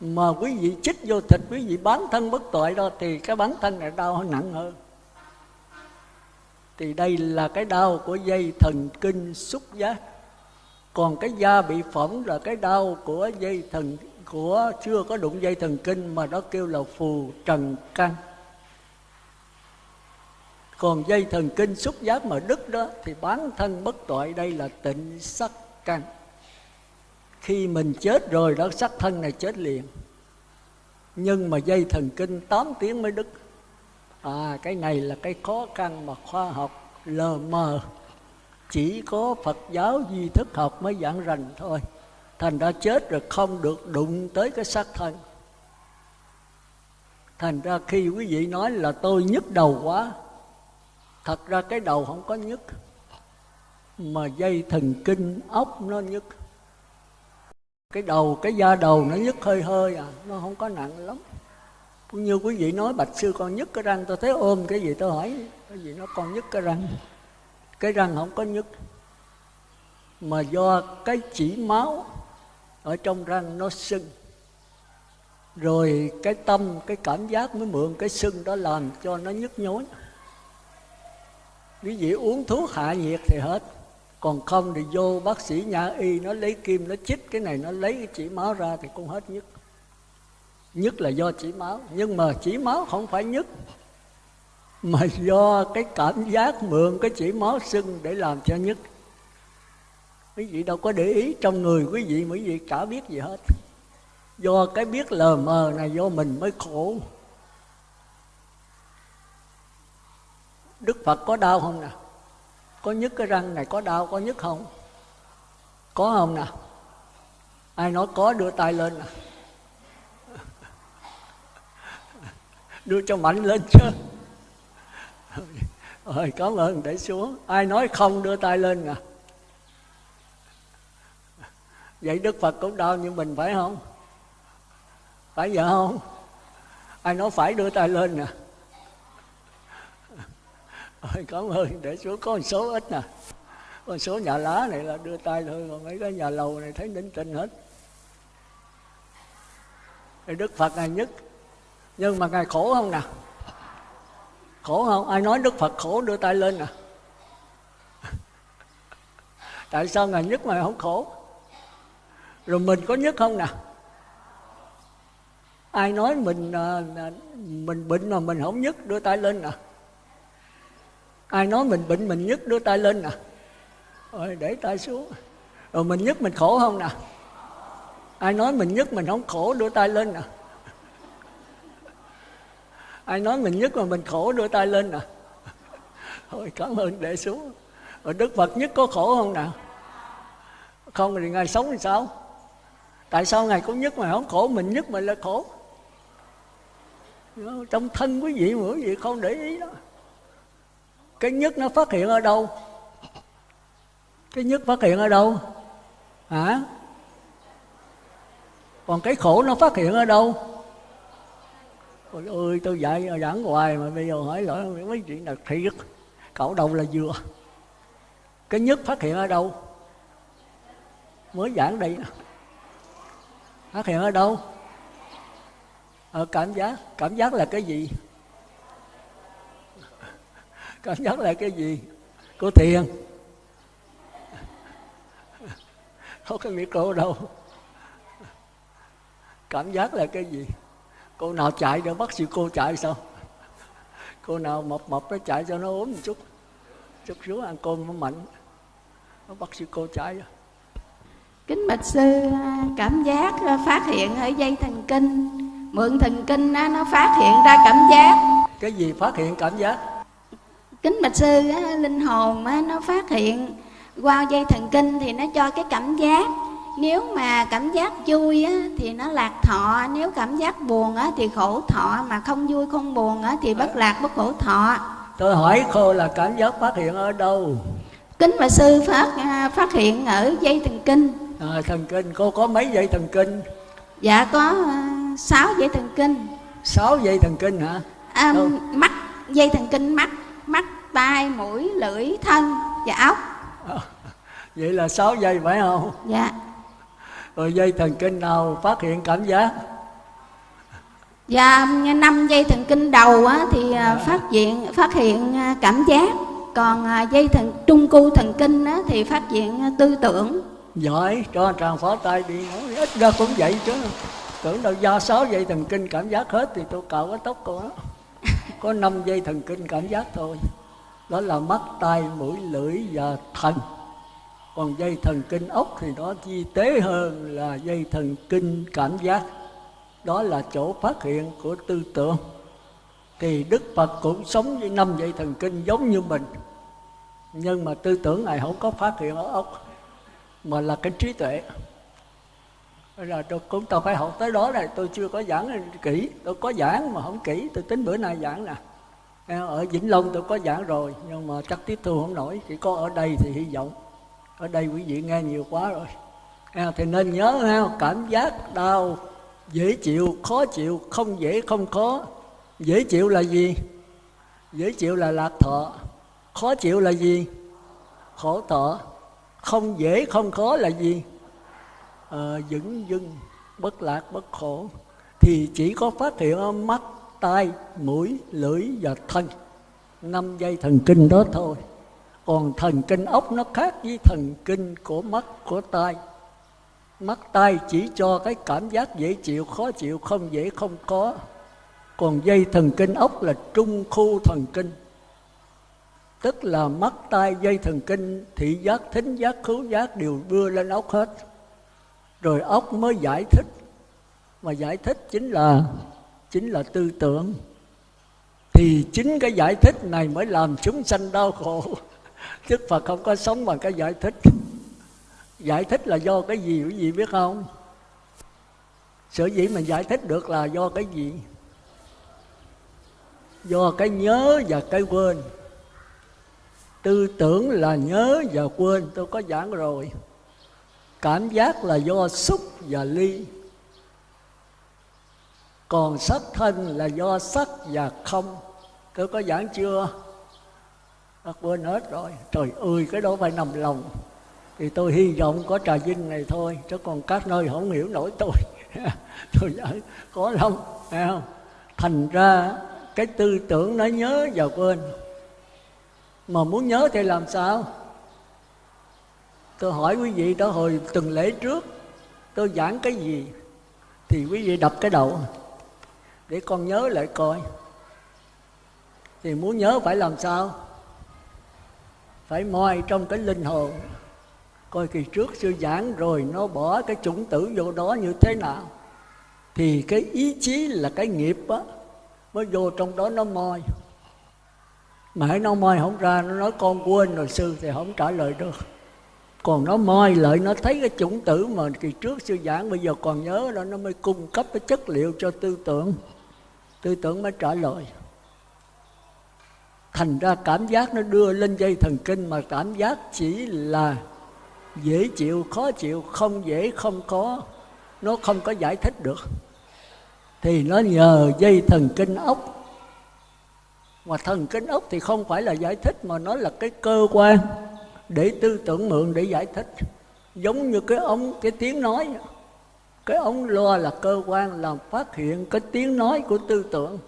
Mà quý vị chích vô thịt, quý vị bán thân bất tội đó, thì cái bán thân này đau nặng hơn. Thì đây là cái đau của dây thần kinh xúc giác còn cái da bị phỏng là cái đau của dây thần, của chưa có đụng dây thần kinh mà nó kêu là phù trần căn. Còn dây thần kinh xúc giác mà đứt đó thì bán thân bất tội đây là tịnh sắc căn. Khi mình chết rồi đó, sắc thân này chết liền. Nhưng mà dây thần kinh 8 tiếng mới đứt. À cái này là cái khó khăn mà khoa học lờ mờ chỉ có phật giáo duy thức học mới giảng rành thôi. Thành ra chết rồi không được đụng tới cái xác thân. Thành ra khi quý vị nói là tôi nhức đầu quá, thật ra cái đầu không có nhức, mà dây thần kinh ốc nó nhức. Cái đầu, cái da đầu nó nhức hơi hơi à nó không có nặng lắm. Cũng như quý vị nói, bạch sư con nhức cái răng, tôi thấy ôm cái gì tôi hỏi, cái gì nó con nhức cái răng cái răng không có nhức, mà do cái chỉ máu ở trong răng nó sưng. Rồi cái tâm, cái cảm giác mới mượn cái sưng đó làm cho nó nhức nhối. Quý vị uống thuốc hạ nhiệt thì hết. Còn không thì vô bác sĩ nhà y, nó lấy kim, nó chích cái này, nó lấy cái chỉ máu ra thì cũng hết nhức. Nhức là do chỉ máu. Nhưng mà chỉ máu không phải nhức mà do cái cảm giác mượn cái chỉ máu sưng để làm cho nhất. Quý vị đâu có để ý trong người quý vị quý vị cả biết gì hết. Do cái biết lờ mờ này do mình mới khổ. Đức phật có đau không nè? Có nhức cái răng này có đau, có nhức không? Có không nè? Ai nói có đưa tay lên nè. Đưa cho mạnh lên chứ rồi cảm ơn để xuống ai nói không đưa tay lên nè vậy đức phật cũng đau như mình phải không? Phải vậy không? Ai nói phải đưa tay lên à? nè rồi cảm ơn để xuống có một số ít nè. Con số nhà lá này là đưa tay thôi, còn mấy cái nhà lầu này thấy đính tinh hết. Thì đức phật ngài nhất. Nhưng mà ngài khổ không nào khổ không? Ai nói đức phật khổ đưa tay lên nè tại sao ngài nhất mà không khổ? Rồi mình có nhất không nè? Ai nói mình à, à, mình bệnh mà mình không nhất, đưa tay lên nè? Ai nói mình bệnh mình nhất, đưa tay lên nè? Rồi để tay xuống. Rồi mình nhất mình khổ không nè? Ai nói mình nhất mình không khổ, đưa tay lên nè? Ai nói mình nhất mà mình khổ, đưa tay lên nè. Thôi, cảm ơn để xuống rồi đức phật nhất có khổ không nào? Không thì ngài sống thì sao? Tại sao ngài cũng nhất mà không khổ, mình nhất mình là khổ? Trong thân quý vị mà quý vị không để ý đó. Cái nhất nó phát hiện ở đâu? Cái nhất phát hiện ở đâu? Hả? Còn cái khổ nó phát hiện ở đâu? Ôi ơi tôi dạy giảng hoài mà bây giờ hỏi lỗi mấy chuyện là thiệt. Cậu đầu là vừa? Cái nhất phát hiện ở đâu? Mới giảng đây phát hiện ở đâu? Ở cảm giác cảm giác là cái gì? Cảm giác là cái gì? Của thiền. Không có micro đâu. Cảm giác là cái gì? Cô nào chạy để bắt sư cô chạy sao? Cô nào mập mập nó chạy cho nó ốm một chút. Chút xuống ăn cơm nó mạnh. Nó bắt sư cô chạy rồi kính bạch sư cảm giác phát hiện ở dây thần kinh. Mượn thần kinh nó phát hiện ra cảm giác. Cái gì phát hiện cảm giác? Kính bạch sư linh hồn nó phát hiện qua dây thần kinh thì nó cho cái cảm giác nếu mà cảm giác vui á, thì nó lạc thọ. Nếu cảm giác buồn á, thì khổ thọ. Mà không vui không buồn á, thì bất lạc bất khổ thọ. Tôi hỏi cô là cảm giác phát hiện ở đâu? Kính bạch sư phát à, phát hiện ở dây thần kinh. À, thần kinh. Cô có mấy dây thần kinh? Dạ có uh, 6 dây thần kinh. 6 dây thần kinh hả? À, mắt dây thần kinh mắt. Mắt tai mũi lưỡi thân và óc. À, vậy là 6 dây phải không? Dạ rồi dây thần kinh nào phát hiện cảm giác Dạ, năm dây thần kinh đầu á, thì à, phát hiện phát hiện à, cảm giác, còn à, dây thần trung cu thần kinh á, thì phát hiện tư tưởng. Giỏi, cho tràng phó tay đi, ít ra cũng vậy chứ. Tưởng đâu do sáu dây thần kinh cảm giác hết thì tôi cạo cái tóc cô đó. Có năm dây thần kinh cảm giác thôi. Đó là mắt, tai, mũi, lưỡi và thần còn dây thần kinh ốc thì nó chi tế hơn là dây thần kinh cảm giác. Đó là chỗ phát hiện của tư tưởng. Thì đức phật cũng sống với năm dây thần kinh giống như mình. Nhưng mà tư tưởng này không có phát hiện ở ốc, mà là cái trí tuệ. Bây giờ tôi cũng tôi phải học tới đó này. Tôi chưa có giảng kỹ. Tôi có giảng mà không kỹ. Tôi tính bữa nay giảng nè. Ở vĩnh long tôi có giảng rồi, nhưng mà chắc tiếp thu không nổi. Chỉ có ở đây thì hy vọng ở đây quý vị nghe nhiều quá rồi. À thì nên nhớ ha cảm giác đau dễ chịu khó chịu không dễ không khó. Dễ chịu là gì? Dễ chịu là lạc thọ. Khó chịu là gì? Khổ thọ. Không dễ không khó là gì? Ờ, à, dững dưng bất lạc bất khổ. Thì chỉ có phát hiện ở mắt tai mũi lưỡi và thân. Năm dây thần kinh đó thôi còn thần kinh ốc nó khác với thần kinh của mắt, của tai. Mắt, tai chỉ cho cái cảm giác dễ chịu, khó chịu, không dễ không có. Còn dây thần kinh ốc là trung khu thần kinh. Tức là mắt, tai, dây thần kinh, thị giác, thính giác, khứu giác đều đưa lên ốc hết. Rồi ốc mới giải thích. Mà giải thích chính là chính là tư tưởng. Thì chính cái giải thích này mới làm chúng sanh đau khổ. Đức Phật không có sống bằng cái giải thích Giải thích là do cái gì, quý vị biết không? Sở dĩ mình giải thích được là do cái gì? Do cái nhớ và cái quên Tư tưởng là nhớ và quên, Tôi có giảng rồi Cảm giác là do xúc và ly Còn sắc thân là do sắc và không Tôi có giảng chưa? Bác quên hết rồi. Trời ơi, cái đó phải nằm lòng. Thì tôi hy vọng có trà vinh này thôi, Chứ còn các nơi không hiểu nổi tôi. Tôi nói, có lắm. Phải không? Thành ra cái tư tưởng nó nhớ và quên. Mà muốn nhớ thì làm sao? Tôi hỏi quý vị đó hồi từng lễ trước, Tôi giảng cái gì? Thì quý vị đập cái đầu, Để con nhớ lại coi. Thì muốn nhớ phải làm sao? Phải moi trong cái linh hồn. Coi kỳ trước sư giảng rồi nó bỏ cái chủng tử vô đó như thế nào. Thì cái ý chí là cái nghiệp á, mới vô trong đó nó moi. Mà hãy nó moi không ra, nó nói con quên rồi sư thì không trả lời được. Còn nó moi lại, nó thấy cái chủng tử mà kỳ trước sư giảng, bây giờ còn nhớ đó nó mới cung cấp cái chất liệu cho tư tưởng. Tư tưởng mới trả lời thành ra cảm giác nó đưa lên dây thần kinh mà cảm giác chỉ là dễ chịu, khó chịu, không dễ, không có. Nó không có giải thích được. Thì nó nhờ dây thần kinh ốc. Mà thần kinh ốc thì không phải là giải thích, mà nó là cái cơ quan để tư tưởng mượn để giải thích. Giống như cái ống cái tiếng nói. Cái ống loa là cơ quan làm phát hiện cái tiếng nói của tư tưởng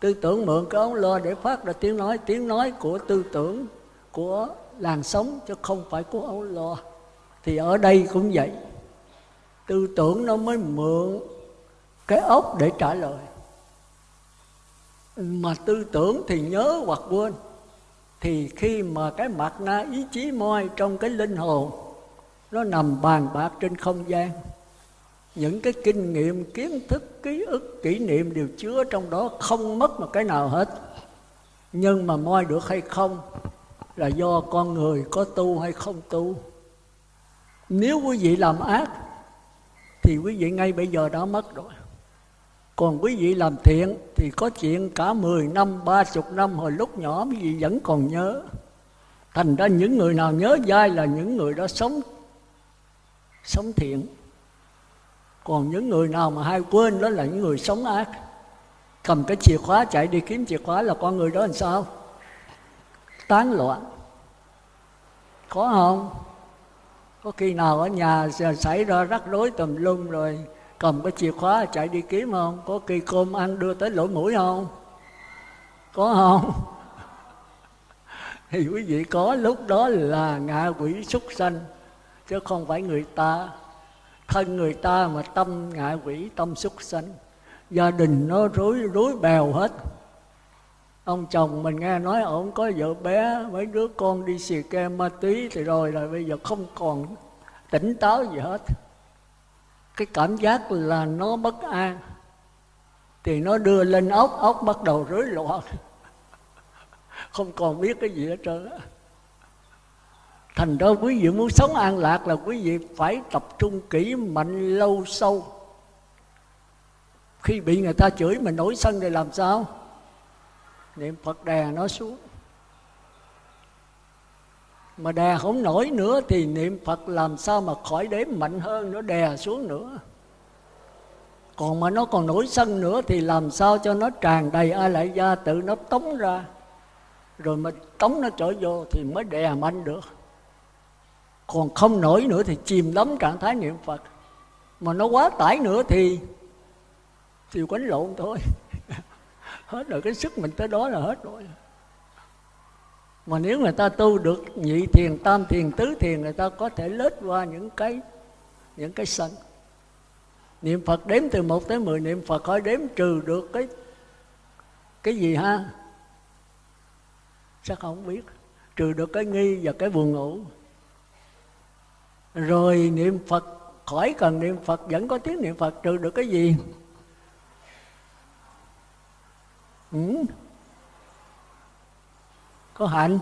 tư tưởng mượn cái ống lo để phát ra tiếng nói. Tiếng nói của tư tưởng, của làn sống chứ không phải của ống lo. Thì ở đây cũng vậy. Tư tưởng nó mới mượn cái ốc để trả lời. Mà tư tưởng thì nhớ hoặc quên. Thì khi mà cái mặt na ý chí moi trong cái linh hồn, nó nằm bàn bạc trên không gian những cái kinh nghiệm kiến thức ký ức kỷ niệm đều chứa trong đó không mất một cái nào hết nhưng mà moi được hay không là do con người có tu hay không tu nếu quý vị làm ác thì quý vị ngay bây giờ đã mất rồi còn quý vị làm thiện thì có chuyện cả 10 năm, 30 năm hồi lúc nhỏ quý vị vẫn còn nhớ. Thành ra những người nào nhớ dai là những người đó sống sống thiện. Còn những người nào mà hay quên đó là những người sống ác. Cầm cái chìa khóa, chạy đi kiếm chìa khóa là con người đó làm sao? Tán loạn. Có không? Có khi nào ở nhà xảy ra rắc rối tùm lum rồi cầm cái chìa khóa chạy đi kiếm không có kỳ cơm ăn đưa tới lỗ mũi không có không thì quý vị có, lúc đó là ngạ quỷ súc sanh, chứ không phải người ta thân người ta mà tâm ngạ quỷ, tâm súc sanh. Gia đình nó rối rối bèo hết. Ông chồng mình nghe nói ổng có vợ bé, mấy đứa con đi xì ke ma túy thì rồi là bây giờ không còn tỉnh táo gì hết. Cái cảm giác là nó bất an. Thì nó đưa lên ốc ốc bắt đầu rối loạn. Không còn biết cái gì hết trơn á thành ra quý vị muốn sống an lạc là quý vị phải tập trung kỹ mạnh lâu sâu. Khi bị người ta chửi mình nổi sân thì làm sao? Niệm phật đè nó xuống. Mà đè không nổi nữa thì niệm phật làm sao mà khỏi đếm mạnh hơn nó đè xuống nữa. Còn mà nó còn nổi sân nữa thì làm sao cho nó tràn đầy ai lại gia tự nó tống ra. Rồi mà tống nó trở vô thì mới đè mạnh được còn không nổi nữa thì chìm đắm trạng thái niệm phật. Mà nó quá tải nữa thì thì quánh lộn thôi. Hết rồi, cái sức mình tới đó là hết rồi. Mà nếu người ta tu được nhị thiền, tam thiền, tứ thiền, người ta có thể lết qua những cái những cái sân niệm phật đếm từ một tới mười, niệm phật khỏi đếm trừ được cái cái gì ha? Chắc không biết? Trừ được cái nghi và cái buồn ngủ rồi niệm phật, khỏi cần niệm phật, vẫn có tiếng niệm phật trừ được cái gì? Ừ. Có hạnh.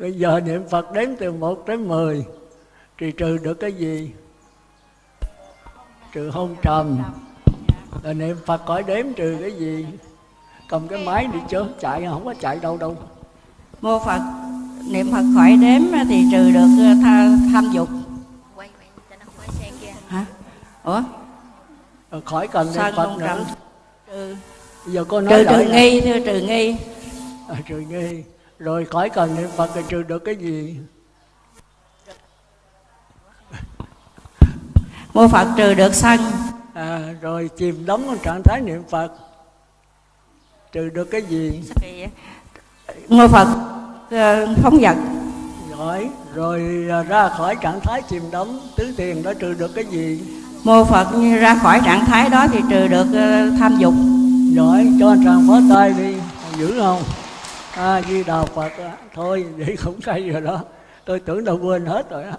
Bây giờ niệm Phật đếm từ 1 đến 10 Thì trừ được cái gì? Trừ hôn trầm. Rồi niệm Phật khỏi đếm trừ cái gì? Cầm cái máy đi chớm chạy không có chạy đâu đâu. Mô Phật niệm Phật khỏi đếm thì trừ được ờ, tha, tham dục. Hả? Ủa? Rồi khỏi cần niệm phật nữa. trừ. Giờ cô nói trừ trừ nghi thưa trừ nghi. À, trừ nghi. Rồi khỏi cần niệm phật thì trừ được cái gì? Mô phật trừ được sân à, rồi chìm đắm trong trạng thái niệm phật. Trừ được cái gì? Mô phật uh, phóng vật. Giỏi rồi à, ra khỏi trạng thái chìm đắm tứ tiền đó trừ được cái gì? Mô phật ra khỏi trạng thái đó thì trừ được uh, tham dục. Giỏi cho anh tràng phó tay đi. Giữ không? A di đà phật à. thôi vậy cũng hay rồi đó. Tôi tưởng đâu quên hết rồi á.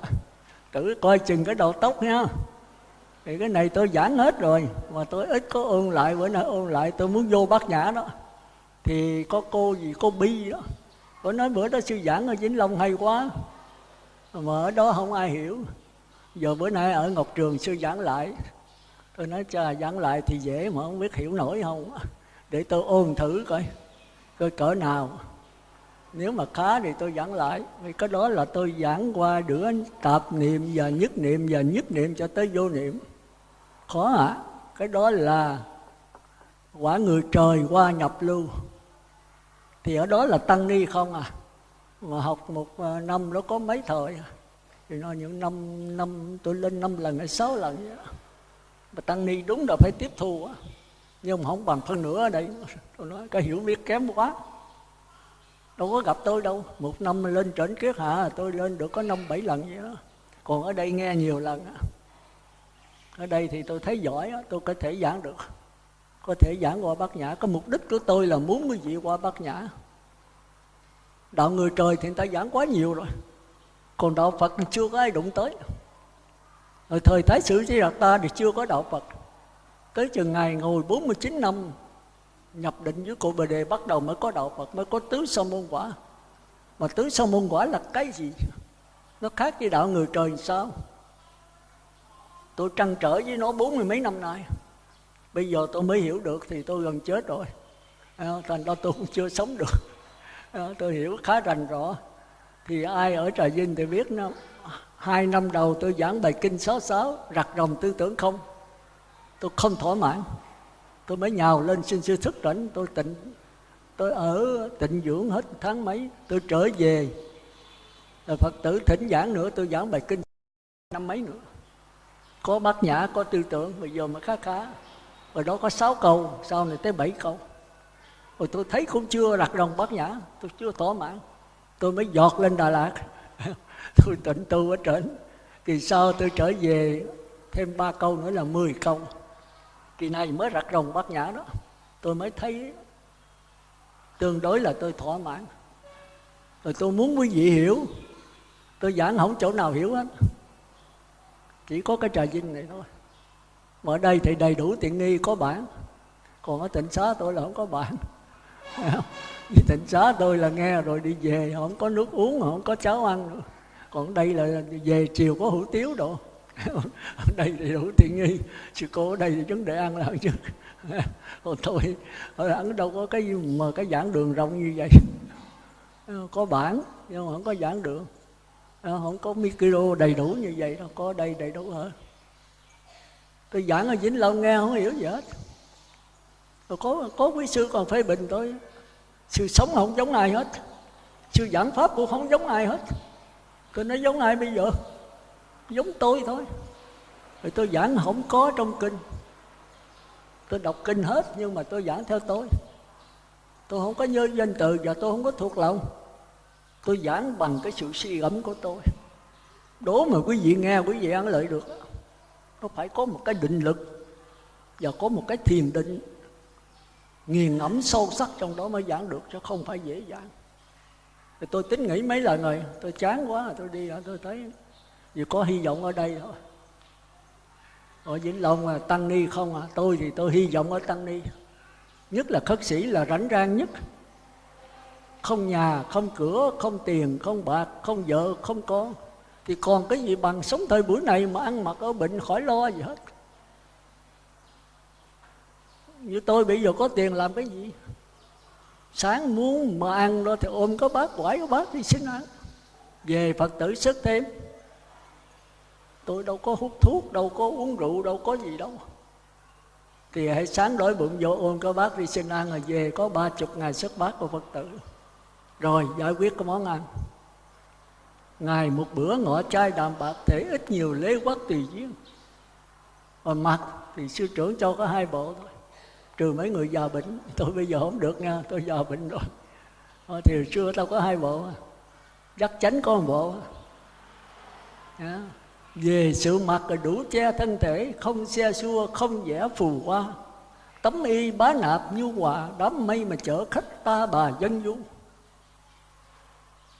Tự coi chừng cái đầu tóc nha thì cái này tôi giảng hết rồi, mà tôi ít có ôn lại, bữa nay ôn lại, tôi muốn vô bát nhã đó. Thì có cô gì, cô bi đó. Có nói bữa đó sư giảng ở vĩnh long hay quá, mà ở đó không ai hiểu. Giờ bữa nay ở ngọc trường sư giảng lại. Tôi nói cha giảng lại thì dễ mà không biết hiểu nổi không để tôi ôn thử coi coi cỡ nào. Nếu mà khá thì tôi giảng lại. Vì cái đó là tôi giảng qua đứa tạp niệm và nhất niệm và nhất niệm cho tới vô niệm khó hả à? cái đó là quả người trời qua nhập lưu. Thì ở đó là tăng ni không à? Mà học một à, năm nó có mấy thời à. thì nó những năm năm, tôi lên năm lần hay sáu lần vậy mà tăng ni đúng là phải tiếp thu á. Nhưng mà không bằng phân nửa ở đây. Tôi nói, cái hiểu biết kém quá. Đâu có gặp tôi đâu. Một năm lên trển kiết hạ tôi lên được có năm, bảy lần vậy đó. Còn ở đây nghe nhiều lần ở đây thì tôi thấy giỏi tôi có thể giảng được. Có thể giảng qua bát nhã. Cái mục đích của tôi là muốn quý vị qua bát nhã. Đạo người trời thì người ta giảng quá nhiều rồi. Còn đạo phật thì chưa có ai đụng tới. Ở thời thái sử di đạt ta thì chưa có đạo phật. Tới chừng ngày ngồi 49 năm, nhập định với cụ bồ đề, bắt đầu mới có đạo phật, mới có tứ sa môn quả. Mà tứ sa môn quả là cái gì? Nó khác với đạo người trời sao? Tôi trăn trở với nó bốn mươi mấy năm nay. Bây giờ tôi mới hiểu được thì tôi gần chết rồi. À, thành ra tôi cũng chưa sống được. À, tôi hiểu khá rành rõ thì ai ở trà vinh thì biết nó. Hai năm đầu tôi giảng bài kinh sáu sáu, rặt rồng tư tưởng không. Tôi không thỏa mãn. Tôi mới nhào lên xin sư thức tỉnh. Tôi tịnh tôi ở tịnh dưỡng hết tháng mấy. Tôi trở về. Rồi phật tử thỉnh giảng nữa, tôi giảng bài kinh năm mấy nữa có bát nhã, có tư tưởng, bây giờ mà khá khá. Rồi đó có sáu câu, sau này tới bảy câu. Rồi tôi thấy cũng chưa đặt rồng bát nhã, tôi chưa thỏa mãn. Tôi mới giọt lên đà lạt. Tôi tịnh tu ở trển thì sau tôi trở về, thêm ba câu nữa là 10 câu. Kỳ này mới rặt rồng bát nhã đó. Tôi mới thấy tương đối là tôi thỏa mãn. Rồi tôi muốn quý vị hiểu, tôi giảng không chỗ nào hiểu hết chỉ có cái trà vinh này thôi. Mà ở đây thì đầy đủ tiện nghi, có bản còn ở tỉnh xá tôi là không có bản vì tỉnh xá tôi là nghe rồi đi về không có nước uống không có cháo ăn nữa. Còn đây là về chiều có hủ tiếu đồ. Ở đây thì đủ tiện nghi. Sư cô ở đây thì vấn đề ăn là chứ. Còn tôi, ở ăn đâu có cái mà cái giảng đường rộng như vậy. Có bản nhưng mà không có giảng đường. Ờ, không có micro đầy đủ như vậy đâu, có đây đầy đủ hết. Tôi giảng ở vĩnh long nghe không hiểu gì hết. Tôi có có quý sư còn phê bình tôi sư sống không giống ai hết. Sư giảng pháp cũng không giống ai hết. Tôi nói, giống ai bây giờ? Giống tôi thôi. Rồi tôi giảng không có trong kinh. Tôi đọc kinh hết nhưng mà tôi giảng theo tôi. Tôi không có nhớ danh từ và tôi không có thuộc lòng tôi giảng bằng cái sự suy gẫm của tôi. Đố mà quý vị nghe, quý vị ăn lợi được. Nó phải có một cái định lực và có một cái thiền định nghiền ngẫm sâu sắc trong đó mới giảng được, chứ không phải dễ dàng thì tôi tính nghĩ mấy lần rồi, tôi chán quá tôi đi tôi thấy vì có hy vọng ở đây thôi. Ở vĩnh long là tăng ni không à tôi thì tôi hy vọng ở tăng ni. Nhất là khất sĩ là rảnh rang nhất không nhà, không cửa, không tiền, không bạc, không vợ, không con. Thì còn cái gì bằng sống thời buổi này mà ăn mặc ở bệnh khỏi lo gì hết? Như tôi bây giờ có tiền làm cái gì? Sáng muốn mà ăn đó thì ôm có bác quải có bác đi xin ăn. Về phật tử sức thêm. Tôi đâu có hút thuốc, đâu có uống rượu, đâu có gì đâu. Thì hãy sáng đổi bụng vô ôm có bác đi xin ăn, rồi về có ba chục ngày xuất bác của phật tử rồi, giải quyết cái món ăn. Ngày một bữa ngọ chai đạm bạc thể ít nhiều lễ quốc tùy duyên. Còn mặt thì sư trưởng cho có hai bộ thôi. Trừ mấy người già bệnh, tôi bây giờ không được nha, tôi già bệnh rồi. Thì thì xưa tao có hai bộ. Chắc chắn có một bộ. Yeah. về sự mặt là đủ che thân thể, không xe xua, không vẽ phù hoa. Tấm y bá nạp nhu hòa, đám mây mà chở khách ta bà dân du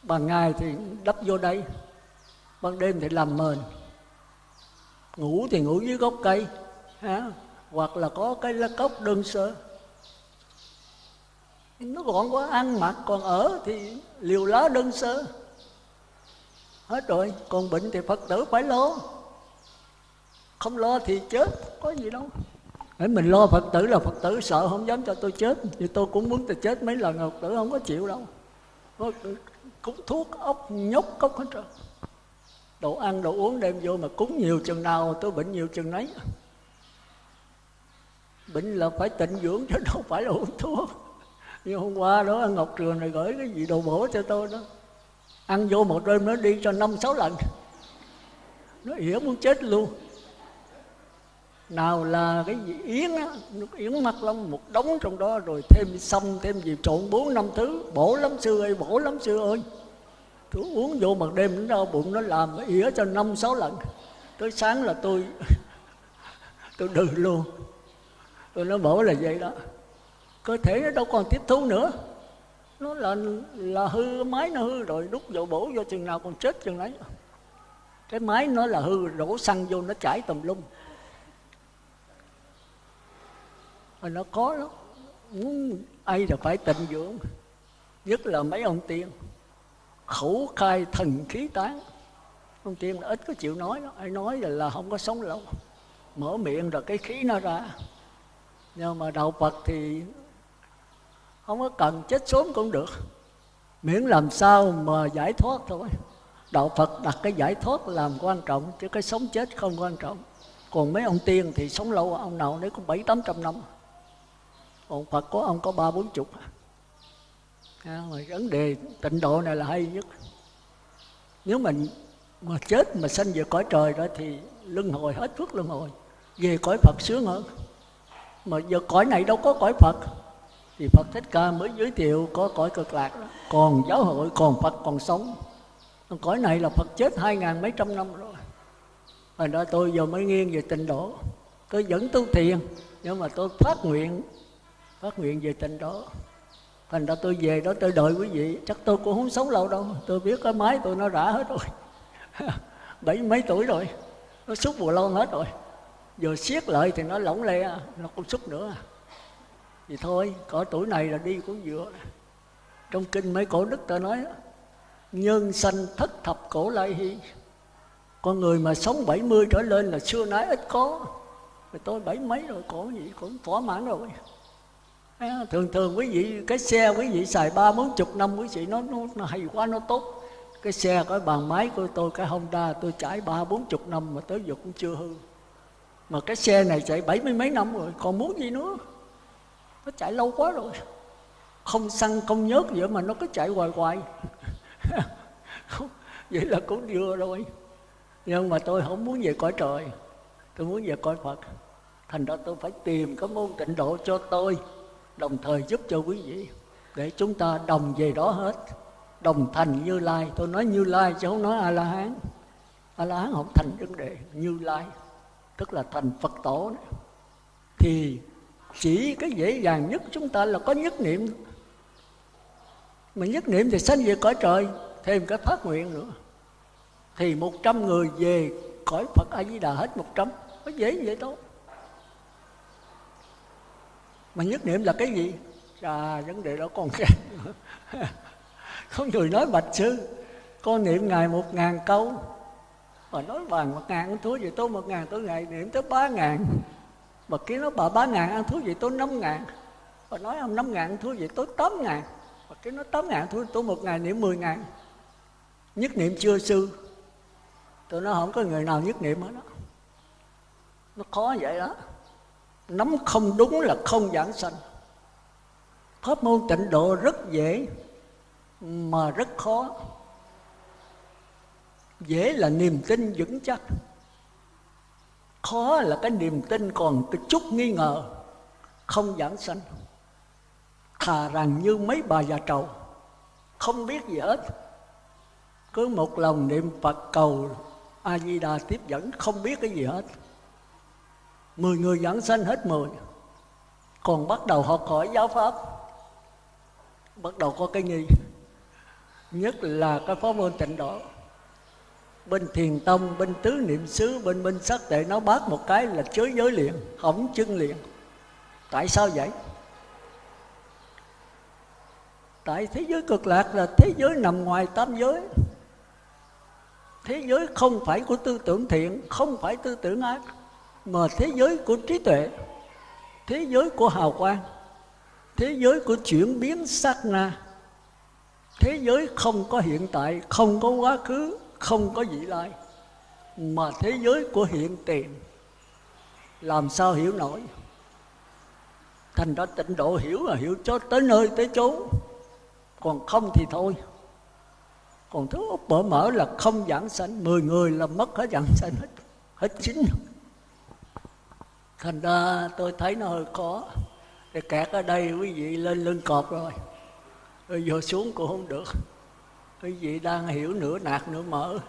ban ngày thì đắp vô đây, ban đêm thì làm mền. Ngủ thì ngủ dưới gốc cây, ha? hoặc là có cái lá cốc đơn sơ. Nó gọn quá, ăn mặc còn ở thì liều lá đơn sơ. Hết rồi, còn bệnh thì phật tử phải lo. Không lo thì chết, có gì đâu. Để mình lo phật tử là phật tử, sợ không dám cho tôi chết. Thì tôi cũng muốn tôi chết mấy lần, phật tử không có chịu đâu cúng thuốc, ốc, nhốt, cốc hết rồi đồ ăn, đồ uống đem vô mà cúng nhiều chừng nào, tôi bệnh nhiều chừng nấy. Bệnh là phải tịnh dưỡng chứ đâu phải là uống thuốc. Như hôm qua đó ngọc trường này gửi cái gì đồ bổ cho tôi đó. Ăn vô một đêm nó đi cho năm sáu lần. Nó ỉa muốn chết luôn nào là cái gì? Yến á, nước yến mắt lắm, một đống trong đó rồi thêm xong thêm gì, trộn bốn năm thứ. Bổ lắm sư ơi, bổ lắm sư ơi. Tôi uống vô mặt đêm nó đau bụng, nó làm ỉa cho năm, sáu lần. Tới sáng là tôi tôi đừ luôn. Tôi nói bổ là vậy đó. Cơ thể nó đâu còn tiếp thu nữa. Nó là là hư, máy nó hư rồi, đút vô bổ vô chừng nào còn chết chừng đấy cái máy nó là hư, đổ xăng vô, nó chảy tùm lum rồi nó có lắm muốn ai là phải tịnh dưỡng. Nhất là mấy ông tiên. Khẩu khai thần khí tán. Ông tiên là ít có chịu nói đó ai nói là, là không có sống lâu. Mở miệng rồi cái khí nó ra. Nhưng mà đạo phật thì không có cần chết sớm cũng được. Miễn làm sao mà giải thoát thôi. Đạo phật đặt cái giải thoát làm quan trọng chứ cái sống chết không quan trọng. Còn mấy ông tiên thì sống lâu ông nào đấy cũng bảy tám trăm năm còn phật có ông có ba bốn chục à, mà vấn đề tịnh độ này là hay nhất. Nếu mình mà chết mà sanh về cõi trời đó thì luân hồi hết phước luân hồi. Về cõi phật sướng hơn. Mà giờ cõi này đâu có cõi phật. Thì phật thích ca mới giới thiệu có cõi cực lạc. Đó còn giáo hội còn phật còn sống. Cõi này là phật chết hai ngàn mấy trăm năm rồi. Hồi đó tôi giờ mới nghiêng về tịnh độ. Tôi vẫn tu thiền nhưng mà tôi phát nguyện phát nguyện về tình đó. Thành ra tôi về đó, tôi đợi quý vị. Chắc tôi cũng không sống lâu đâu. Tôi biết cái máy tôi nó rã hết rồi. Bảy mấy tuổi rồi. Nó xúc bù lon hết rồi. Giờ siết lại thì nó lỏng le, nó không xúc nữa. Thì thôi, cỡ tuổi này là đi cũng vừa. Trong kinh mấy cổ đức ta nói, nhân sanh thất thập cổ lai hy. Con người mà sống 70 trở lên là xưa nãy ít có. Mà tôi bảy mấy rồi có gì cũng thỏa mãn rồi à, thường thường quý vị cái xe quý vị xài ba bốn chục năm quý vị nó, nó, nó hay quá nó tốt. Cái xe cái bàn máy của tôi cái Honda tôi chạy ba bốn chục năm mà tới giờ cũng chưa hư. Mà cái xe này chạy bảy mươi mấy năm rồi còn muốn gì nữa? Nó chạy lâu quá rồi. Không xăng không nhớt vậy mà nó cứ chạy hoài hoài. Vậy là cũng vừa rồi. Nhưng mà tôi không muốn về cõi trời. Tôi muốn về cõi phật. Thành ra tôi phải tìm cái môn tịnh độ cho tôi đồng thời giúp cho quý vị để chúng ta đồng về đó hết. Đồng thành như lai. Tôi nói như lai chứ không nói a la hán a la hán không thành vấn đề. Như lai, tức là thành phật tổ này. thì chỉ cái dễ dàng nhất chúng ta là có nhất niệm. Mà nhất niệm thì sanh về cõi trời, thêm cái phát nguyện nữa. Thì một trăm người về cõi Phật A Di Đà hết một trăm. Có dễ vậy thôi mà nhất niệm là cái gì? À vấn đề đó còn khác có người nói bạch sư, con niệm ngày một ngàn câu. Mà nói bằng một ngàn ăn thua vậy tôi một ngàn, tôi ngày niệm tới ba ngàn. Mà kia nó bà ba ngàn ăn thua vậy tôi năm ngàn. Và nói ông năm ngàn ăn thua vậy tôi tám ngàn. Và cái nó tám ngàn thua tôi một ngày niệm mười ngàn. Nhất niệm chưa sư? Tôi nói không có người nào nhất niệm hết đó nó khó vậy đó nắm không đúng là không giảng sanh. Pháp môn tịnh độ rất dễ, mà rất khó. Dễ là niềm tin vững chắc. Khó là cái niềm tin còn cái chút nghi ngờ, không giảng sanh. Thà rằng như mấy bà già trầu, không biết gì hết. Cứ một lòng niệm phật cầu a di đà tiếp dẫn, không biết cái gì hết mười người giảng sanh hết mười. Còn bắt đầu học hỏi giáo pháp. Bắt đầu có cái nghi. Nhất là cái pháp môn tịnh độ. Bên thiền tông, bên tứ niệm xứ, bên bên sắc tệ, nó bác một cái là chới giới liền, hỏng chân liền. Tại sao vậy? Tại thế giới cực lạc là thế giới nằm ngoài tam giới. Thế giới không phải của tư tưởng thiện, không phải tư tưởng ác mà thế giới của trí tuệ, thế giới của hào quang, thế giới của chuyển biến sát na, thế giới không có hiện tại, không có quá khứ, không có vị lai, mà thế giới của hiện tiền, làm sao hiểu nổi? Thành ra tịnh độ hiểu là hiểu cho tới nơi tới chốn, còn không thì thôi. Còn thứ úp mở mở là không giảng sanh, mười người là mất hết giảng sanh hết hết chín thành ra tôi thấy nó hơi khó. Thì kẹt ở đây quý vị lên lưng cọp rồi. Rồi vô xuống cũng không được. Quý vị đang hiểu nửa nạt nửa mở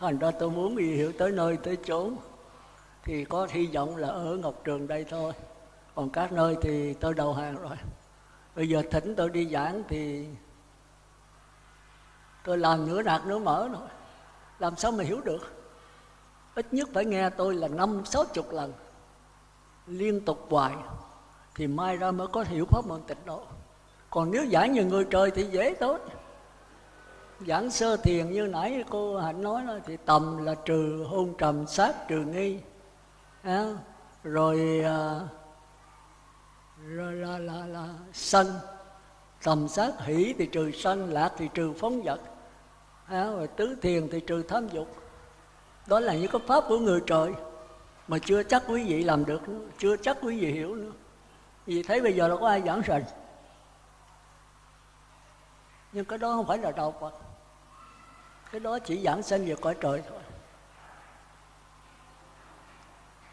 thành ra tôi muốn quý vị hiểu tới nơi tới chốn. Thì có hy vọng là ở ngọc trường đây thôi. Còn các nơi thì tôi đầu hàng rồi. Bây giờ thỉnh tôi đi giảng thì tôi làm nửa nạt nửa mở rồi. Làm sao mà hiểu được? Ít nhất phải nghe tôi là năm sáu chục lần liên tục hoài thì mai ra mới có hiểu pháp môn tịnh độ. Còn nếu giảng như người trời thì dễ tốt. Giảng sơ thiền như nãy cô hạnh nói đó, thì tầm là trừ hôn trầm sát trừ nghi. À, rồi à, rồi là, là, là sân tầm sát hỷ thì trừ sân lạc thì trừ phóng vật. À, rồi tứ thiền thì trừ tham dục. Đó là những cái pháp của người trời mà chưa chắc quý vị làm được nữa, chưa chắc quý vị hiểu nữa. Vì thấy bây giờ đâu có ai giảng sành nhưng cái đó không phải là đạo Phật. Cái đó chỉ giảng sinh về cõi trời thôi.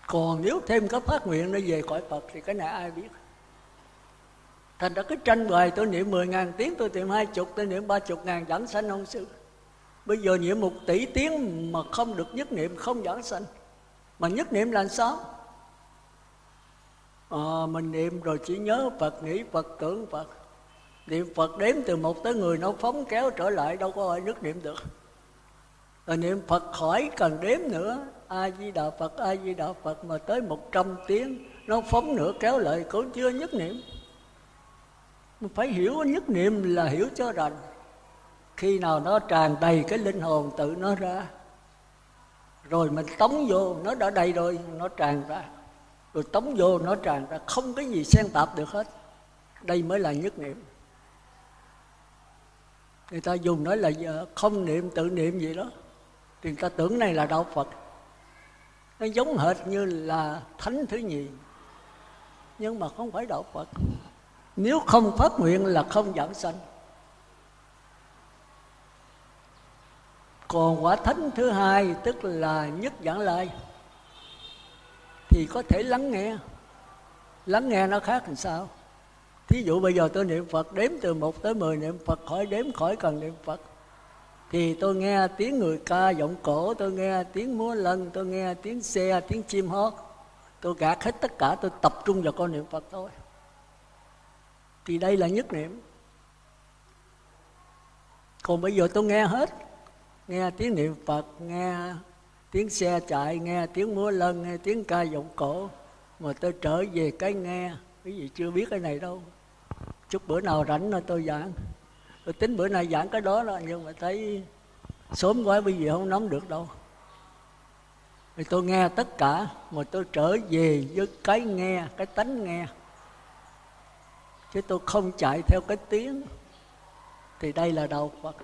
Còn nếu thêm cái phát nguyện nó về cõi Phật thì cái này ai biết? Thành ra cái tranh bài tôi niệm 10 ngàn tiếng, tôi niệm hai chục, tôi niệm ba chục ngàn giảng sanh ông sư. Bây giờ niệm một tỷ tiếng mà không được nhất niệm, không giảng sanh mà nhất niệm là sao? À, mình niệm rồi chỉ nhớ phật nghĩ phật tưởng phật. Niệm phật đếm từ một tới người nó phóng kéo trở lại đâu có ai nhất niệm được. Rồi niệm phật khỏi cần đếm nữa. A di đà phật a di đà phật mà tới một trăm tiếng nó phóng nữa kéo lại cũng chưa nhất niệm. Mình phải hiểu nhất niệm là hiểu cho rành. Khi nào nó tràn đầy cái linh hồn tự nó ra rồi mình tống vô, nó đã đầy rồi, nó tràn ra. Rồi tống vô, nó tràn ra. Không cái gì xen tạp được hết. Đây mới là nhất niệm. Người ta dùng nói là ờ, không niệm, tự niệm gì đó. Thì người ta tưởng này là đạo phật. Nó giống hệt như là thánh thứ nhì. Nhưng mà không phải đạo phật. Nếu không phát nguyện là không giảng sanh. Còn quả thánh thứ hai, tức là nhất giảng lai, thì có thể lắng nghe. Lắng nghe nó khác làm sao? Thí dụ bây giờ tôi niệm phật, đếm từ một tới mười niệm phật, khỏi đếm, khỏi cần niệm phật. Thì tôi nghe tiếng người ca giọng cổ, tôi nghe tiếng múa lân, tôi nghe tiếng xe, tiếng chim hót. Tôi gạt hết tất cả, tôi tập trung vào con niệm phật thôi. Thì đây là nhất niệm. Còn bây giờ tôi nghe hết nghe tiếng niệm phật, nghe tiếng xe chạy, nghe tiếng múa lân, nghe tiếng ca giọng cổ. Mà tôi trở về cái nghe. Quý vị chưa biết cái này đâu. Chút bữa nào rảnh là tôi giảng. Tôi tính bữa nay giảng cái đó đó, nhưng mà thấy sớm quá bây giờ không nắm được đâu. Thì tôi nghe tất cả, mà tôi trở về với cái nghe, cái tánh nghe. Chứ tôi không chạy theo cái tiếng. Thì đây là đạo phật.